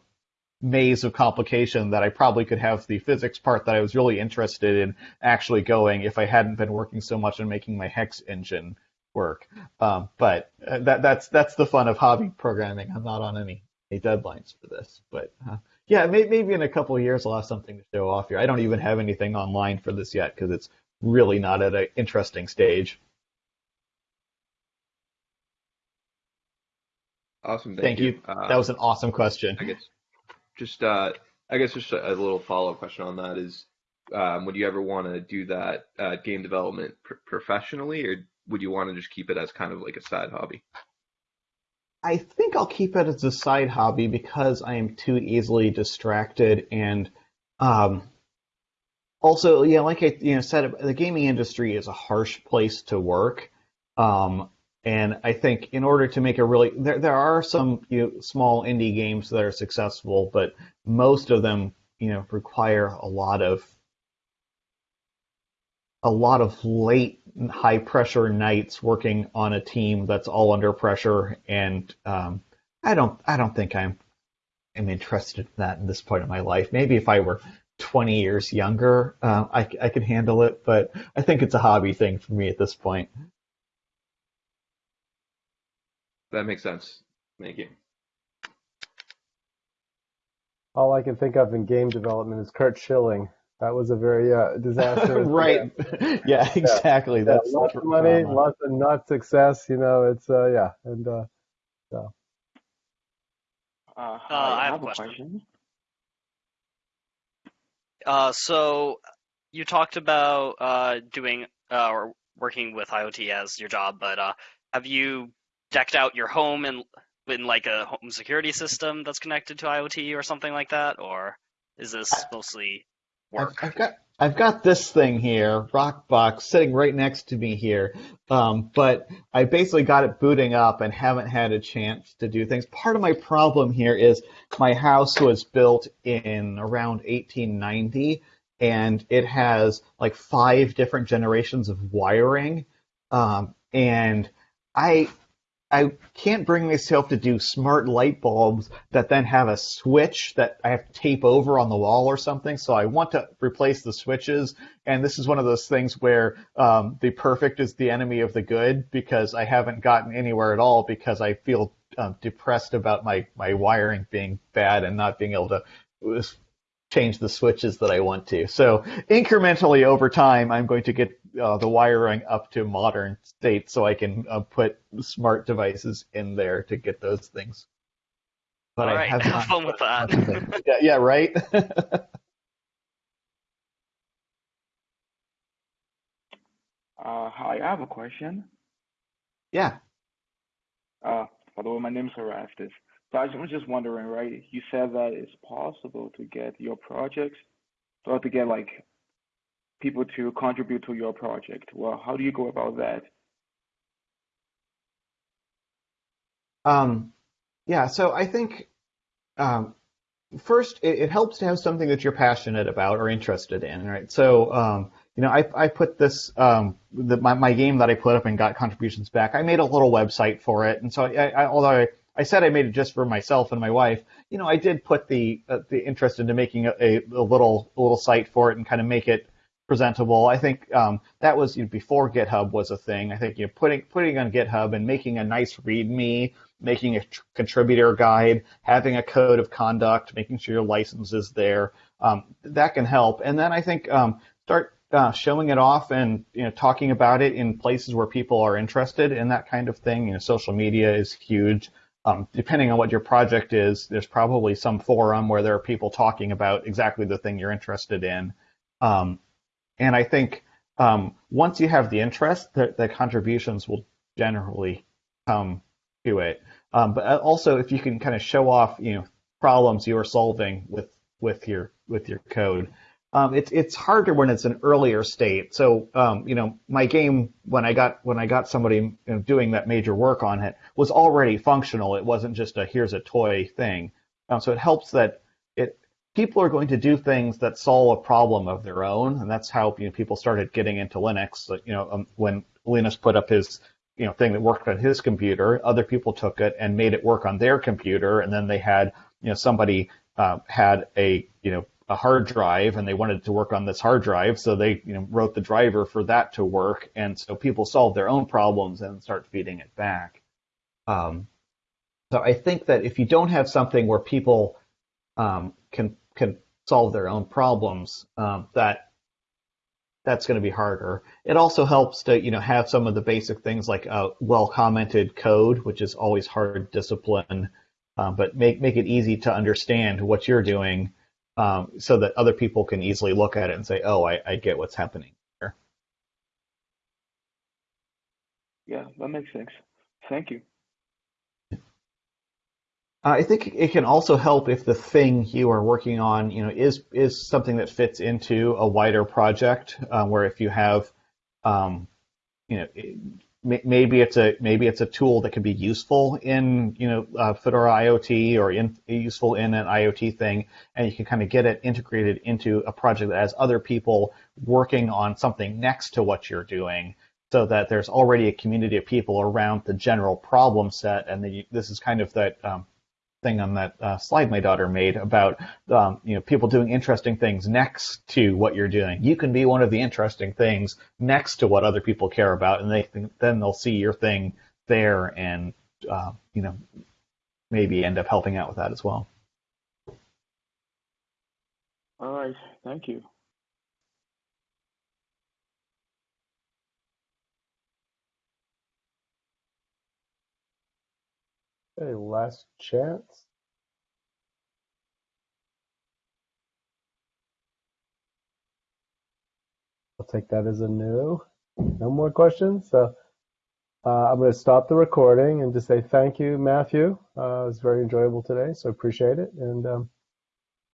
maze of complication that I probably could have the physics part that I was really interested in actually going if I hadn't been working so much on making my hex engine work. Um, but uh, that that's that's the fun of hobby programming. I'm not on any any deadlines for this, but uh, yeah, may, maybe in a couple of years I'll have something to show off here. I don't even have anything online for this yet because it's really not at an interesting stage. Awesome, thank, Thank you. Uh, That was an awesome question. I guess just uh, I guess just a, a little follow up question on that is, um, would you ever want to do that uh, game development pr- professionally, or would you want to just keep it as kind of like a side hobby? I think I'll keep it as a side hobby because I am too easily distracted and um, also, yeah, like I you know said, the gaming industry is a harsh place to work. Um, and I think in order to make a really there there are some you know, small indie games that are successful, but most of them you know require a lot of a lot of late high pressure nights working on a team that's all under pressure and um, I don't I don't think I'm am interested in that at this point in my life. Maybe if I were 20 years younger, uh, I, I could handle it, but I think it's a hobby thing for me at this point. That makes sense. Thank you. All I can think of in game development is Curt Schilling. That was a very uh, disastrous. [laughs] right. [laughs] yeah, exactly. Yeah, That's lots of money, lots of not success. You know, it's uh, yeah, and uh, so. Uh, hi, I I have have a a question. question. Uh, so you talked about uh, doing uh, or working with IoT as your job, but uh, have you decked out your home in in like a home security system that's connected to IoT or something like that, or is this mostly work? I've, I've got I've got this thing here, Rockbox, sitting right next to me here. Um, but I basically got it booting up and haven't had a chance to do things. Part of my problem here is my house was built in around 1890, and it has like five different generations of wiring. Um, and I I can't bring myself to do smart light bulbs that then have a switch that I have to tape over on the wall or something. So I want to replace the switches. And this is one of those things where um, the perfect is the enemy of the good because I haven't gotten anywhere at all because I feel um, depressed about my, my wiring being bad and not being able to change the switches that I want to. So incrementally over time, I'm going to get uh, the wiring up to modern state so I can uh, put smart devices in there to get those things. But All I right, have, [laughs] have fun with that. [laughs] yeah, yeah, right. [laughs] uh, hi, I have a question. Yeah. Uh, by the way, my name is Erastus. So I was just wondering, right? You said that it's possible to get your projects, or to get like people to contribute to your project. Well, how do you go about that? Um, yeah, so I think um, first it, it, helps to have something that you're passionate about or interested in, right? So um, you know, I, I put this um, the, my, my game that I put up and got contributions back. I made a little website for it, and so I, I although I, I said I made it just for myself and my wife, you know, I did put the uh, the interest into making a, a, a little a little site for it and kind of make it presentable. I think um, that was you know, before GitHub was a thing. I think you know, putting putting on GitHub and making a nice README, making a tr- contributor guide, having a code of conduct, making sure your license is there, um, that can help. And then I think um, start uh, showing it off and you know talking about it in places where people are interested in that kind of thing. You know, social media is huge. Um, depending on what your project is, there's probably some forum where there are people talking about exactly the thing you're interested in. Um, and I think um, once you have the interest, the, the, contributions will generally come to it. Um, but uh, also, if you can kind of show off, you know, problems you are solving with with your with your code, um, it's it's harder when it's an earlier state. So, um, you know, my game when I got when I got somebody you know, doing that major work on it was already functional. It wasn't just a here's a toy thing. Um, so it helps that people are going to do things that solve a problem of their own, and that's how you know, people started getting into Linux. You know, um, when Linus put up his you know thing that worked on his computer, other people took it and made it work on their computer, and then they had you know somebody uh, had a you know a hard drive and they wanted to work on this hard drive, so they you know wrote the driver for that to work, and so people solve their own problems and start feeding it back. Um, so I think that if you don't have something where people um, can can solve their own problems, um, that that's going to be harder. It also helps to you know have some of the basic things like a well commented code, which is always hard discipline, um, but make make it easy to understand what you're doing, um, so that other people can easily look at it and say, "Oh, I, I get what's happening here." Yeah, that makes sense. Thank you. I think it can also help if the thing you are working on, you know, is is something that fits into a wider project. Uh, where if you have, um, you know, maybe it's a maybe it's a tool that can be useful in you know uh, Fedora IoT or in, useful in an IoT thing, and you can kind of get it integrated into a project that has other people working on something next to what you're doing, so that there's already a community of people around the general problem set, and the, this is kind of that. Um, thing on that uh, slide my daughter made about um, you know people doing interesting things next to what you're doing. You can be one of the interesting things next to what other people care about, and they think, then they'll see your thing there, and uh, you know maybe end up helping out with that as well. All right, thank you. Okay, last chance. I'll take that as a no. No more questions. So uh, I'm going to stop the recording and just say thank you, Matthew. Uh, it was very enjoyable today, so appreciate it. And um,